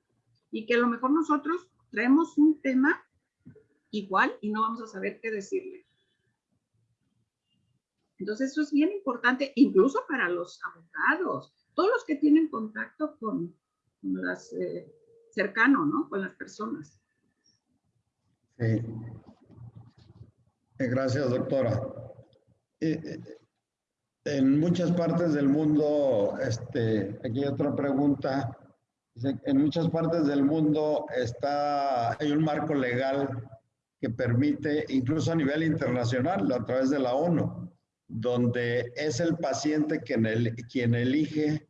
y que a lo mejor nosotros traemos un tema igual y no vamos a saber qué decirle. Entonces eso es bien importante, incluso para los abogados, todos los que tienen contacto con, las eh, cercano, ¿no? Con las personas. Sí. Eh, gracias, doctora. En muchas partes del mundo, este, aquí hay otra pregunta. En muchas partes del mundo está, hay un marco legal que permite, incluso a nivel internacional, a través de la ONU, donde es el paciente quien elige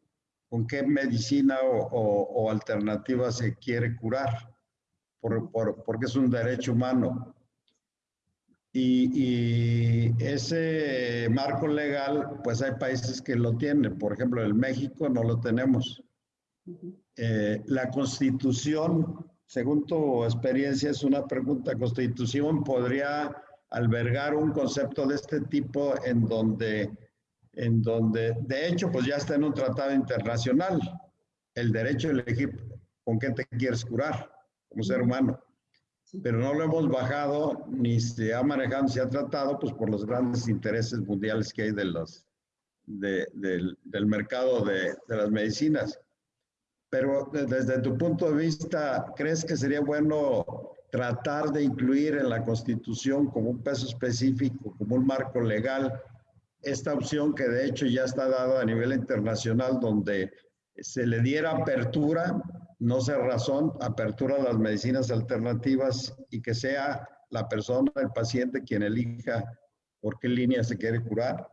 con qué medicina o, alternativa se quiere curar, por, porque es un derecho humano. Y, ese marco legal, pues hay países que lo tienen. Por ejemplo, en México no lo tenemos. Eh, la constitución, según tu experiencia, es una pregunta. ¿Constitución podría albergar un concepto de este tipo en donde, en donde, de hecho, pues ya está en un tratado internacional, el derecho a elegir con qué te quieres curar como ser humano? Pero no lo hemos bajado ni se ha manejado, ni se ha tratado, pues por los grandes intereses mundiales que hay de del, del, mercado de, de, las medicinas. Pero desde tu punto de vista, ¿crees que sería bueno tratar de incluir en la Constitución como un peso específico, como un marco legal, esta opción que de hecho ya está dada a nivel internacional, donde se le diera apertura no sea razón, apertura a las medicinas alternativas y que sea la persona, el paciente, quien elija por qué línea se quiere curar?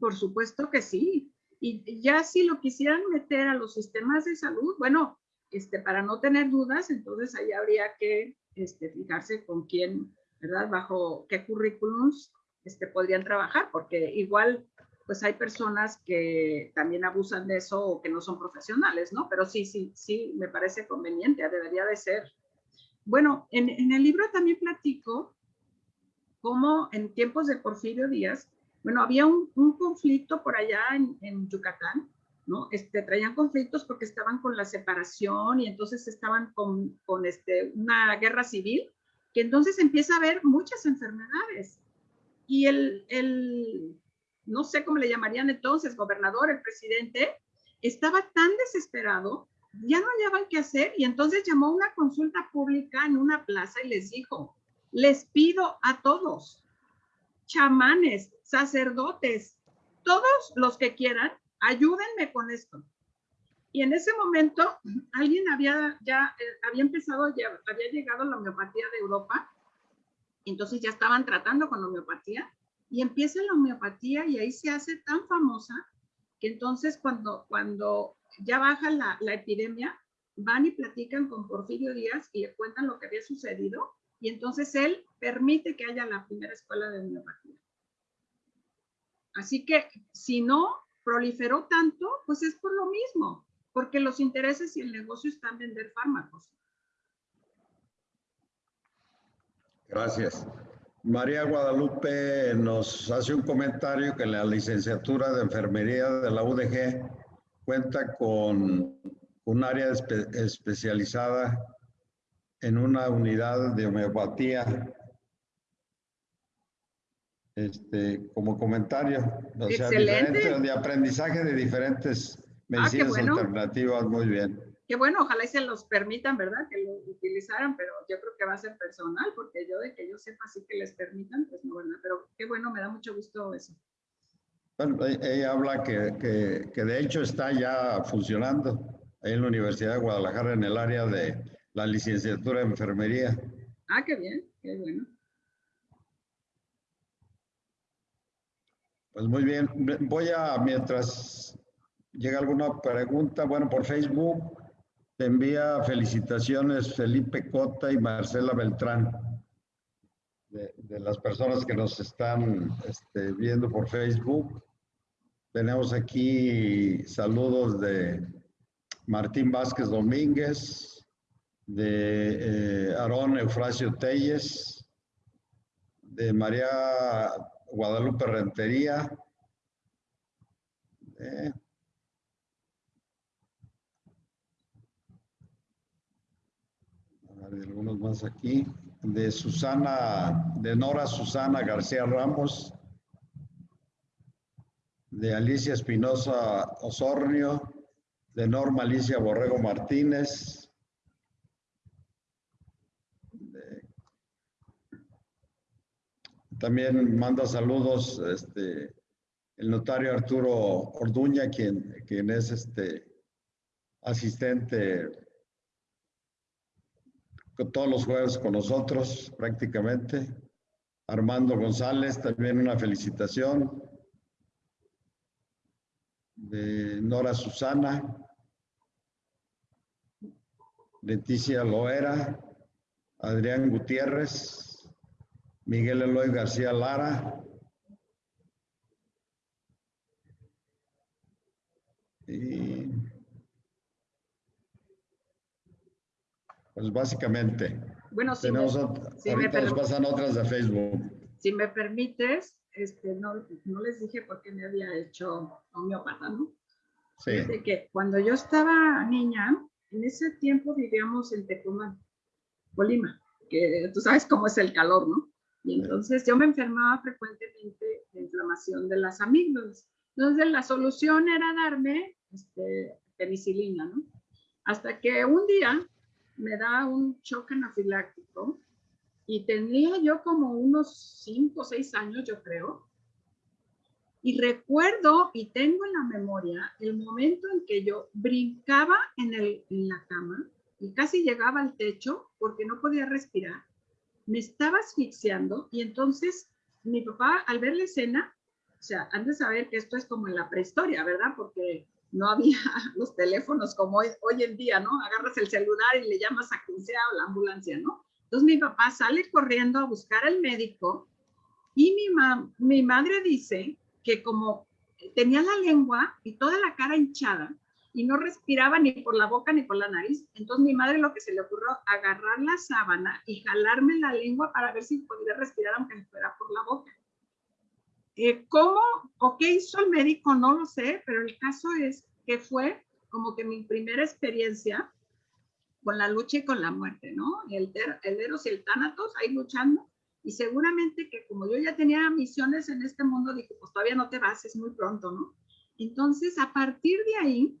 Por supuesto que sí. Y ya si lo quisieran meter a los sistemas de salud, bueno, este, para no tener dudas, entonces ahí habría que este, fijarse con quién, ¿verdad? Bajo qué currículums este, podrían trabajar, porque igual pues hay personas que también abusan de eso o que no son profesionales, ¿no? Pero sí, sí, sí, me parece conveniente, debería de ser. Bueno, en, el libro también platico cómo en tiempos de Porfirio Díaz, bueno, había un, conflicto por allá en, Yucatán, ¿no? Este, traían conflictos porque estaban con la separación y entonces estaban con, con este, una guerra civil, que entonces empieza a haber muchas enfermedades. Y el, el no sé cómo le llamarían entonces, gobernador, el presidente, estaba tan desesperado, ya no hallaban qué hacer y entonces llamó una consulta pública en una plaza y les dijo, les pido a todos, chamanes, sacerdotes, todos los que quieran, ayúdenme con esto. Y en ese momento alguien había ya, eh, había empezado, ya había llegado la homeopatía de Europa, entonces ya estaban tratando con homeopatía y empieza la homeopatía y ahí se hace tan famosa que entonces cuando, cuando ya baja la, la epidemia, van y platican con Porfirio Díaz y le cuentan lo que había sucedido y entonces él permite que haya la primera escuela de homeopatía. Así que si no proliferó tanto, pues es por lo mismo, porque los intereses y el negocio están en vender fármacos. Gracias. María Guadalupe nos hace un comentario que la licenciatura de enfermería de la UDG cuenta con un área especializada en una unidad de homeopatía. Este, como comentario, o sea, de aprendizaje de diferentes ah, medicinas alternativas, muy bien que bueno, ojalá y se los permitan, ¿verdad? Que lo utilizaran, pero yo creo que va a ser personal, porque yo de que yo sepa sí que les permitan, pues no, ¿verdad? Pero qué bueno, me da mucho gusto eso. Bueno, ella habla que, que, que de hecho está ya funcionando ahí en la Universidad de Guadalajara en el área de la licenciatura de enfermería. Ah, qué bien, qué bueno. Pues muy bien, voy a, mientras llega alguna pregunta, bueno, por Facebook, te envía felicitaciones Felipe Cota y Marcela Beltrán, de, las personas que nos están este, viendo por Facebook. Tenemos aquí saludos de Martín Vázquez Domínguez, de eh, Aarón Eufrasio Telles, de María Guadalupe Rentería. Eh, algunos más aquí. De Susana, de Nora Susana García Ramos. De Alicia Espinosa Osornio. De Norma Alicia Borrego Martínez. también manda saludos este, el notario Arturo Orduña, quien, quien es este asistente todos los jueves con nosotros prácticamente. Armando González, también una felicitación. De Nora Susana. Leticia Loera. Adrián Gutiérrez. Miguel Eloy García Lara. Y Pues básicamente. Bueno, si tenemos ahorita nos pasan otras de Facebook. Si me permites, este, no, no les dije por qué me había hecho homeópata, ¿no? Sí. De que cuando yo estaba niña, en ese tiempo vivíamos en Tecumán, Colima, que tú sabes cómo es el calor, ¿no? Y entonces yo me enfermaba frecuentemente de inflamación de las amígdalas. Entonces la solución era darme este, penicilina, ¿no? Hasta que un día me da un choque anafiláctico y tenía yo como unos 5 o 6 años, yo creo. Y recuerdo y tengo en la memoria el momento en que yo brincaba en, el, en la cama y casi llegaba al techo porque no podía respirar. Me estaba asfixiando y entonces mi papá al ver la escena, o sea, han de saber que esto es como en la prehistoria, ¿verdad? Porque no había los teléfonos como hoy, hoy, en día, ¿no? Agarras el celular y le llamas a quien sea o la ambulancia, ¿no? Entonces mi papá sale corriendo a buscar al médico y mi, mi madre dice que como tenía la lengua y toda la cara hinchada y no respiraba ni por la boca ni por la nariz, entonces mi madre lo que se le ocurrió agarrar la sábana y jalarme la lengua para ver si podía respirar aunque fuera por la boca. Eh, ¿Cómo o qué hizo el médico? No lo sé, pero el caso es que fue como que mi primera experiencia con la lucha y con la muerte, ¿no? El, el Eros y el Tánatos ahí luchando. Y seguramente que como yo ya tenía misiones en este mundo, dije, pues todavía no te vas, es muy pronto, ¿no? Entonces, a partir de ahí,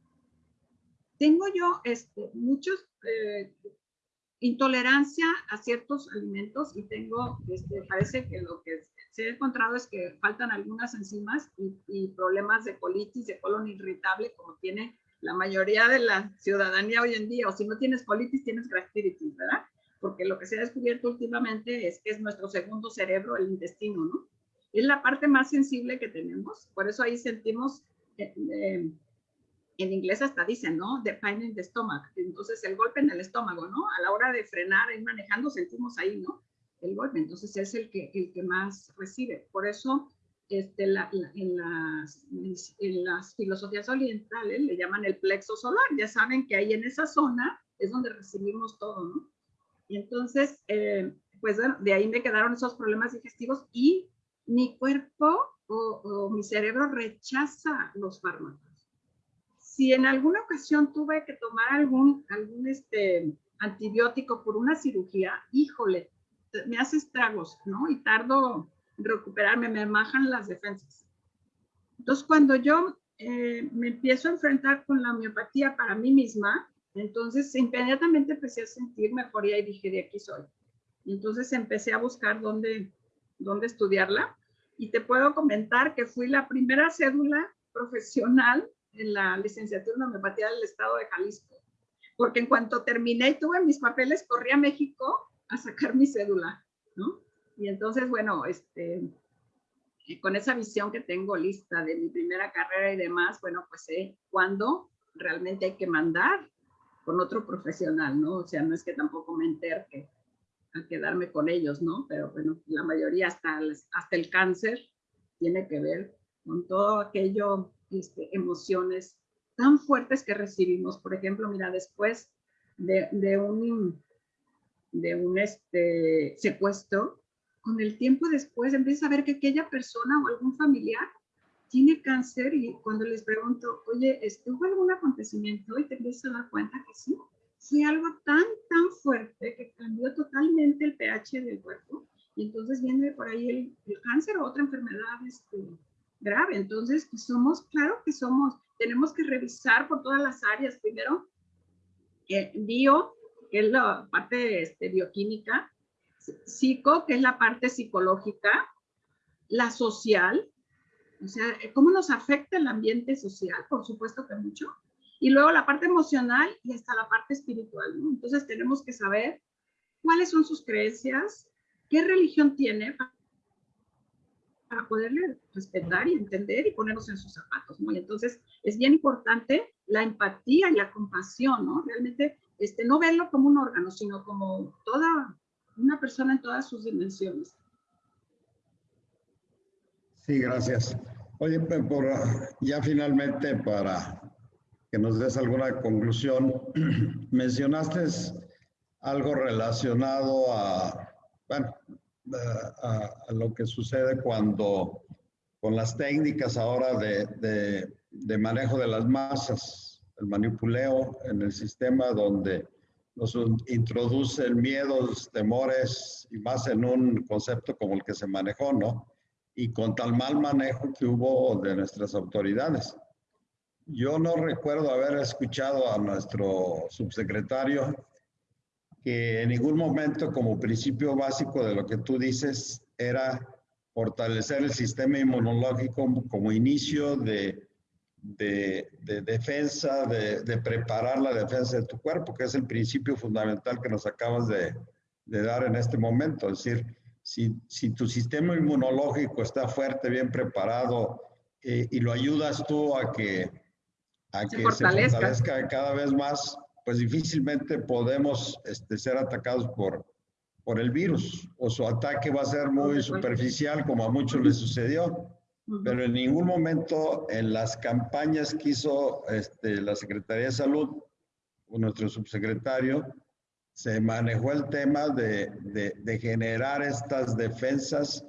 tengo yo este, muchos eh, intolerancia a ciertos alimentos y tengo, este, parece que lo que se ha encontrado es que faltan algunas enzimas y, problemas de colitis, de colon irritable, como tiene la mayoría de la ciudadanía hoy en día, o si no tienes colitis, tienes gastritis, ¿verdad? Porque lo que se ha descubierto últimamente es que es nuestro segundo cerebro, el intestino, ¿no? Es la parte más sensible que tenemos, por eso ahí sentimos, eh, eh, en inglés hasta dicen, ¿no? The pain in the stomach, entonces el golpe en el estómago, ¿no? A la hora de frenar, ir manejando, sentimos ahí, ¿no? El golpe, entonces es el que, el que más recibe. Por eso este, en, las, en las filosofías orientales le llaman el plexo solar, ya saben que ahí en esa zona es donde recibimos todo, ¿no? Y entonces, eh, pues de ahí me quedaron esos problemas digestivos y mi cuerpo o, o, mi cerebro rechaza los fármacos. Si en alguna ocasión tuve que tomar algún, algún este, antibiótico por una cirugía, híjole, me hace estragos, ¿no? Y tardo recuperarme, me bajan las defensas. Entonces, cuando yo eh, me empiezo a enfrentar con la homeopatía para mí misma, entonces inmediatamente empecé a sentir mejoría y dije, de aquí soy. Entonces empecé a buscar dónde, dónde estudiarla. Y te puedo comentar que fui la primera cédula profesional en la licenciatura en homeopatía del estado de Jalisco. Porque en cuanto terminé y tuve mis papeles, corrí a México a sacar mi cédula, ¿no? Y entonces, bueno, este, con esa visión que tengo lista de mi primera carrera y demás, bueno, pues sé cuándo realmente hay que mandar con otro profesional, ¿no? O sea, no es que tampoco me enterque a quedarme con ellos, ¿no? Pero bueno, la mayoría hasta, hasta el cáncer tiene que ver con todo aquello, este, emociones tan fuertes que recibimos. Por ejemplo, mira, después de, de un de un este, secuestro, con el tiempo después empiezas a ver que aquella persona o algún familiar tiene cáncer y cuando les pregunto, oye, ¿hubo algún acontecimiento? Y te empiezas a dar cuenta que sí, fue algo tan, tan fuerte que cambió totalmente el pH del cuerpo. Y entonces viene por ahí el, cáncer o otra enfermedad este, grave. Entonces, pues somos, claro que somos, tenemos que revisar por todas las áreas. Primero, eh, bio, que es la parte este, bioquímica, psico, que es la parte psicológica, la social, o sea, cómo nos afecta el ambiente social, por supuesto que mucho, y luego la parte emocional y hasta la parte espiritual, ¿no? Entonces tenemos que saber cuáles son sus creencias, qué religión tiene para poderle respetar y entender y ponernos en sus zapatos, ¿no? Y entonces es bien importante la empatía y la compasión, ¿no? Realmente este, no verlo como un órgano, sino como toda una persona en todas sus dimensiones. Sí, gracias. Oye, por, ya finalmente para que nos des alguna conclusión, mencionaste algo relacionado a, bueno, a, lo que sucede cuando con las técnicas ahora de, de, de manejo de las masas, el manipuleo en el sistema donde nos introducen miedos, temores y más en un concepto como el que se manejó, ¿no? Y con tal mal manejo que hubo de nuestras autoridades. Yo no recuerdo haber escuchado a nuestro subsecretario que en ningún momento como principio básico de lo que tú dices era fortalecer el sistema inmunológico como inicio de de, defensa, de, preparar la defensa de tu cuerpo, que es el principio fundamental que nos acabas de, dar en este momento. Es decir, si, si, tu sistema inmunológico está fuerte, bien preparado eh, y lo ayudas tú a que, a se, que fortalezca. se fortalezca cada vez más, pues difícilmente podemos este, ser atacados por, por el virus o su ataque va a ser muy superficial como a muchos les sucedió pero en ningún momento en las campañas que hizo este, la Secretaría de Salud o nuestro subsecretario, se manejó el tema de, de, generar estas defensas,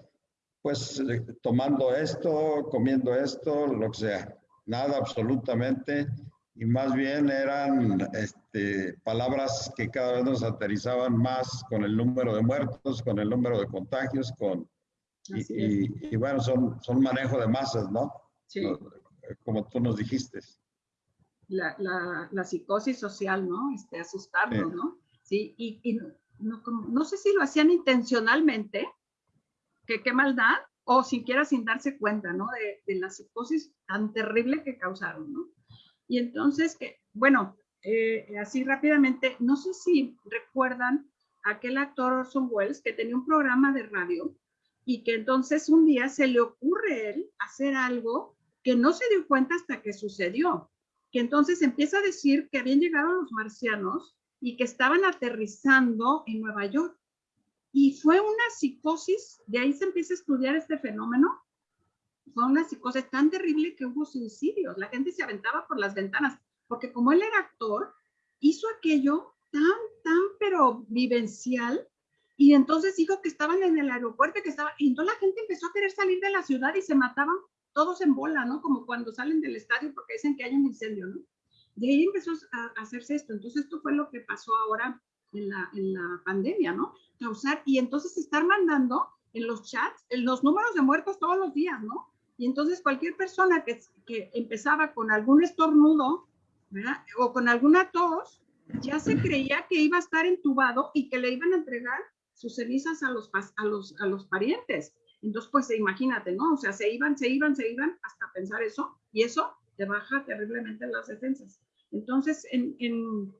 pues eh, tomando esto, comiendo esto, lo que sea. Nada absolutamente. Y más bien eran este, palabras que cada vez nos aterrizaban más con el número de muertos, con el número de contagios, con, y, bueno, son, son manejo de masas, ¿no? Sí. Como tú nos dijiste. La, la, la psicosis social, ¿no? Este, asustarnos, ¿no? Sí, y, y no, no, sé si lo hacían intencionalmente, que qué maldad, o siquiera sin darse cuenta, ¿no? De, de la psicosis tan terrible que causaron, ¿no? Y entonces, que, bueno, eh, así rápidamente, no sé si recuerdan aquel actor Orson Welles que tenía un programa de radio y que entonces un día se le ocurre él hacer algo que no se dio cuenta hasta que sucedió, que entonces empieza a decir que habían llegado los marcianos y que estaban aterrizando en Nueva York. Y fue una psicosis, de ahí se empieza a estudiar este fenómeno, fue una psicosis tan terrible que hubo suicidios, la gente se aventaba por las ventanas, porque como él era actor, hizo aquello tan, tan, pero vivencial, y entonces dijo que estaban en el aeropuerto, que estaba, y entonces la gente empezó a querer salir de la ciudad y se mataban todos en bola, ¿no? Como cuando salen del estadio porque dicen que hay un incendio, ¿no? De ahí empezó a hacerse esto. Entonces esto fue lo que pasó ahora en la, en la pandemia, ¿no? Causar, y entonces estar mandando en los chats en los números de muertos todos los días, ¿no? Y entonces cualquier persona que, que empezaba con algún estornudo, ¿verdad? O con alguna tos, ya se creía que iba a estar entubado y que le iban a entregar sus cenizas a los, a los, a los parientes. Entonces, pues imagínate, ¿no? O sea, se iban, se iban, se iban hasta pensar eso y eso te baja terriblemente las defensas. Entonces, en, en,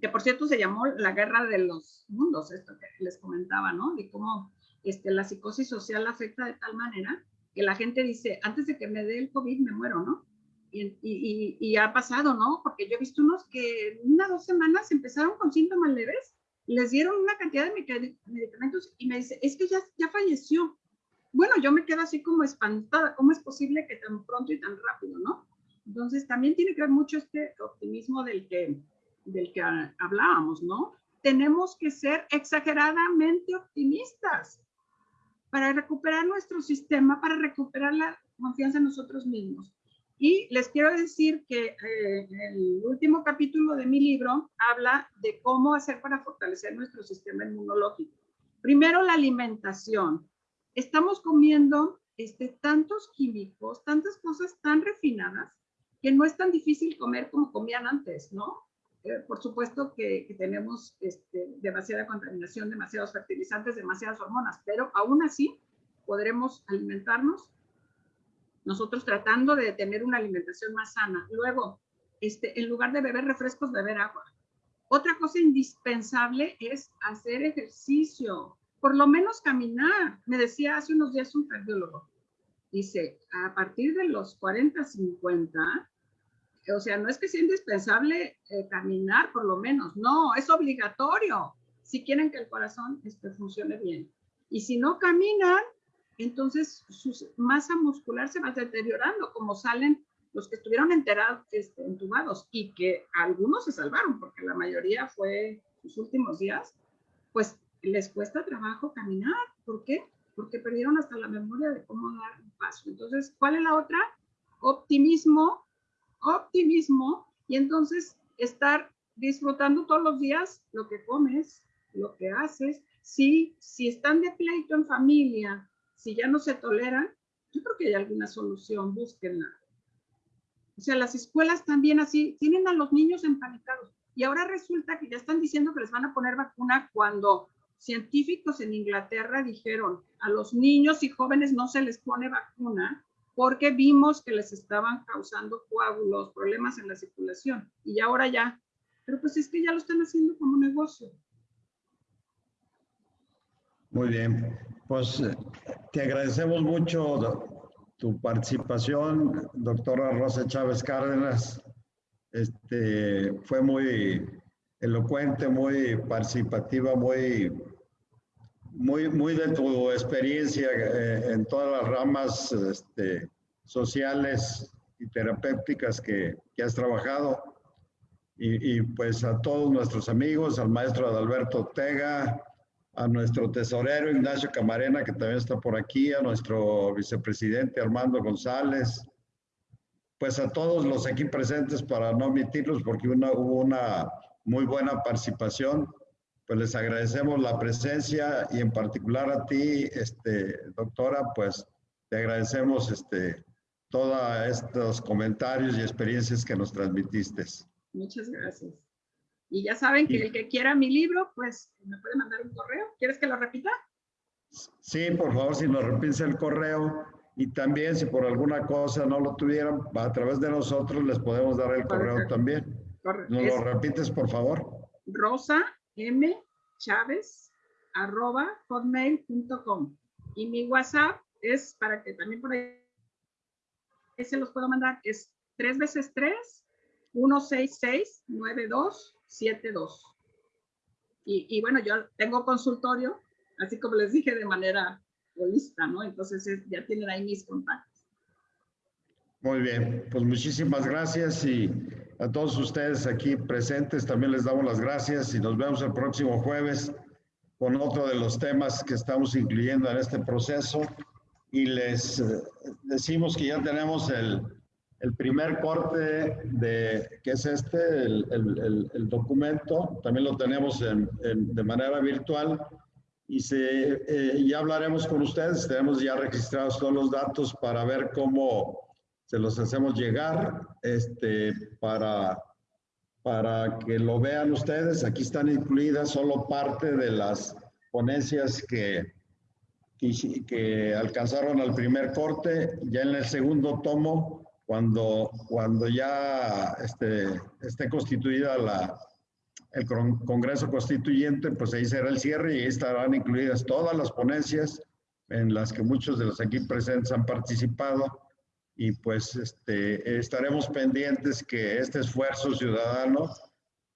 que por cierto se llamó la guerra de los mundos, esto que les comentaba, ¿no? De cómo este, la psicosis social afecta de tal manera que la gente dice, antes de que me dé el COVID me muero, ¿no? Y, y, y, ha pasado, ¿no? Porque yo he visto unos que en una dos semanas empezaron con síntomas leves les dieron una cantidad de medicamentos y me dice, es que ya, ya falleció. Bueno, yo me quedo así como espantada, ¿cómo es posible que tan pronto y tan rápido, no? Entonces, también tiene que ver mucho este optimismo del que, del que hablábamos, ¿no? Tenemos que ser exageradamente optimistas, para recuperar nuestro sistema, para recuperar la confianza en nosotros mismos. Y les quiero decir que eh, el último capítulo de mi libro habla de cómo hacer para fortalecer nuestro sistema inmunológico. Primero, la alimentación. Estamos comiendo este, tantos químicos, tantas cosas tan refinadas, que no es tan difícil comer como comían antes, ¿no? Eh, por supuesto que, tenemos este, demasiada contaminación, demasiados fertilizantes, demasiadas hormonas, pero aún así podremos alimentarnos nosotros tratando de tener una alimentación más sana. Luego, este, en lugar de beber refrescos, beber agua. Otra cosa indispensable es hacer ejercicio, por lo menos caminar. Me decía hace unos días un cardiólogo, dice, a partir de los 40, 50, o sea, no es que sea indispensable eh, caminar por lo menos, no, es obligatorio si quieren que el corazón este, funcione bien. Y si no caminan, entonces su masa muscular se va deteriorando, como salen los que estuvieron enterados, este, entubados y que algunos se salvaron, porque la mayoría fue sus últimos días, pues les cuesta trabajo caminar. ¿Por qué? Porque perdieron hasta la memoria de cómo dar un paso. Entonces, ¿cuál es la otra? Optimismo, optimismo, y entonces estar disfrutando todos los días lo que comes, lo que haces. Si, si están de pleito en familia, si ya no se toleran, yo creo que hay alguna solución, búsquenla. O sea, las escuelas también así, tienen a los niños empanicados. Y ahora resulta que ya están diciendo que les van a poner vacuna cuando científicos en Inglaterra dijeron a los niños y jóvenes no se les pone vacuna porque vimos que les estaban causando coágulos, problemas en la circulación. Y ahora ya. Pero pues es que ya lo están haciendo como negocio. Muy bien, pues te agradecemos mucho tu participación, doctora Rosa Chávez Cárdenas. Este, fue muy elocuente, muy participativa, muy, muy, muy de tu experiencia eh, en todas las ramas este, sociales y terapéuticas que, que has trabajado. Y, y, pues a todos nuestros amigos, al maestro Adalberto Ortega, a nuestro tesorero Ignacio Camarena, que también está por aquí, a nuestro vicepresidente Armando González, pues a todos los aquí presentes para no omitirlos porque una, hubo una muy buena participación. Pues les agradecemos la presencia y en particular a ti, este, doctora, pues te agradecemos este, todos estos comentarios y experiencias que nos transmitiste. Muchas gracias. Y ya saben que el que quiera mi libro, pues me puede mandar un correo. ¿Quieres que lo repita? Sí, por favor, si nos repite el correo. Y también, si por alguna cosa no lo tuvieran, a través de nosotros les podemos dar el correo también. Correcto. ¿Nos lo repites, por favor? Rosa M. Chávez arroba hotmail.com. Y mi WhatsApp es para que también por ahí se los puedo mandar. Es 3 veces 3 166 92 72. Y, y bueno, yo tengo consultorio, así como les dije, de manera holista, ¿no? Entonces ya tienen ahí mis contactos. Muy bien, pues muchísimas gracias y a todos ustedes aquí presentes también les damos las gracias y nos vemos el próximo jueves con otro de los temas que estamos incluyendo en este proceso y les eh, decimos que ya tenemos el, el primer corte de, que es este, el, el, documento, también lo tenemos en, de manera virtual y se, eh, ya hablaremos con ustedes, tenemos ya registrados todos los datos para ver cómo se los hacemos llegar este, para, para que lo vean ustedes. Aquí están incluidas solo parte de las ponencias que, que, que alcanzaron al primer corte. Ya en el segundo tomo cuando, cuando ya esté, esté constituida la, el Congreso Constituyente, pues ahí será el cierre y ahí estarán incluidas todas las ponencias en las que muchos de los aquí presentes han participado y pues este, estaremos pendientes que este esfuerzo ciudadano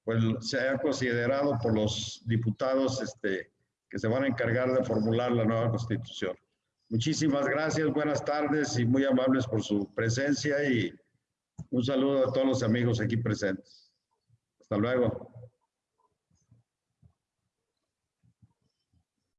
pues sea considerado por los diputados este, que se van a encargar de formular la nueva constitución. Muchísimas gracias, buenas tardes y muy amables por su presencia y un saludo a todos los amigos aquí presentes. Hasta luego.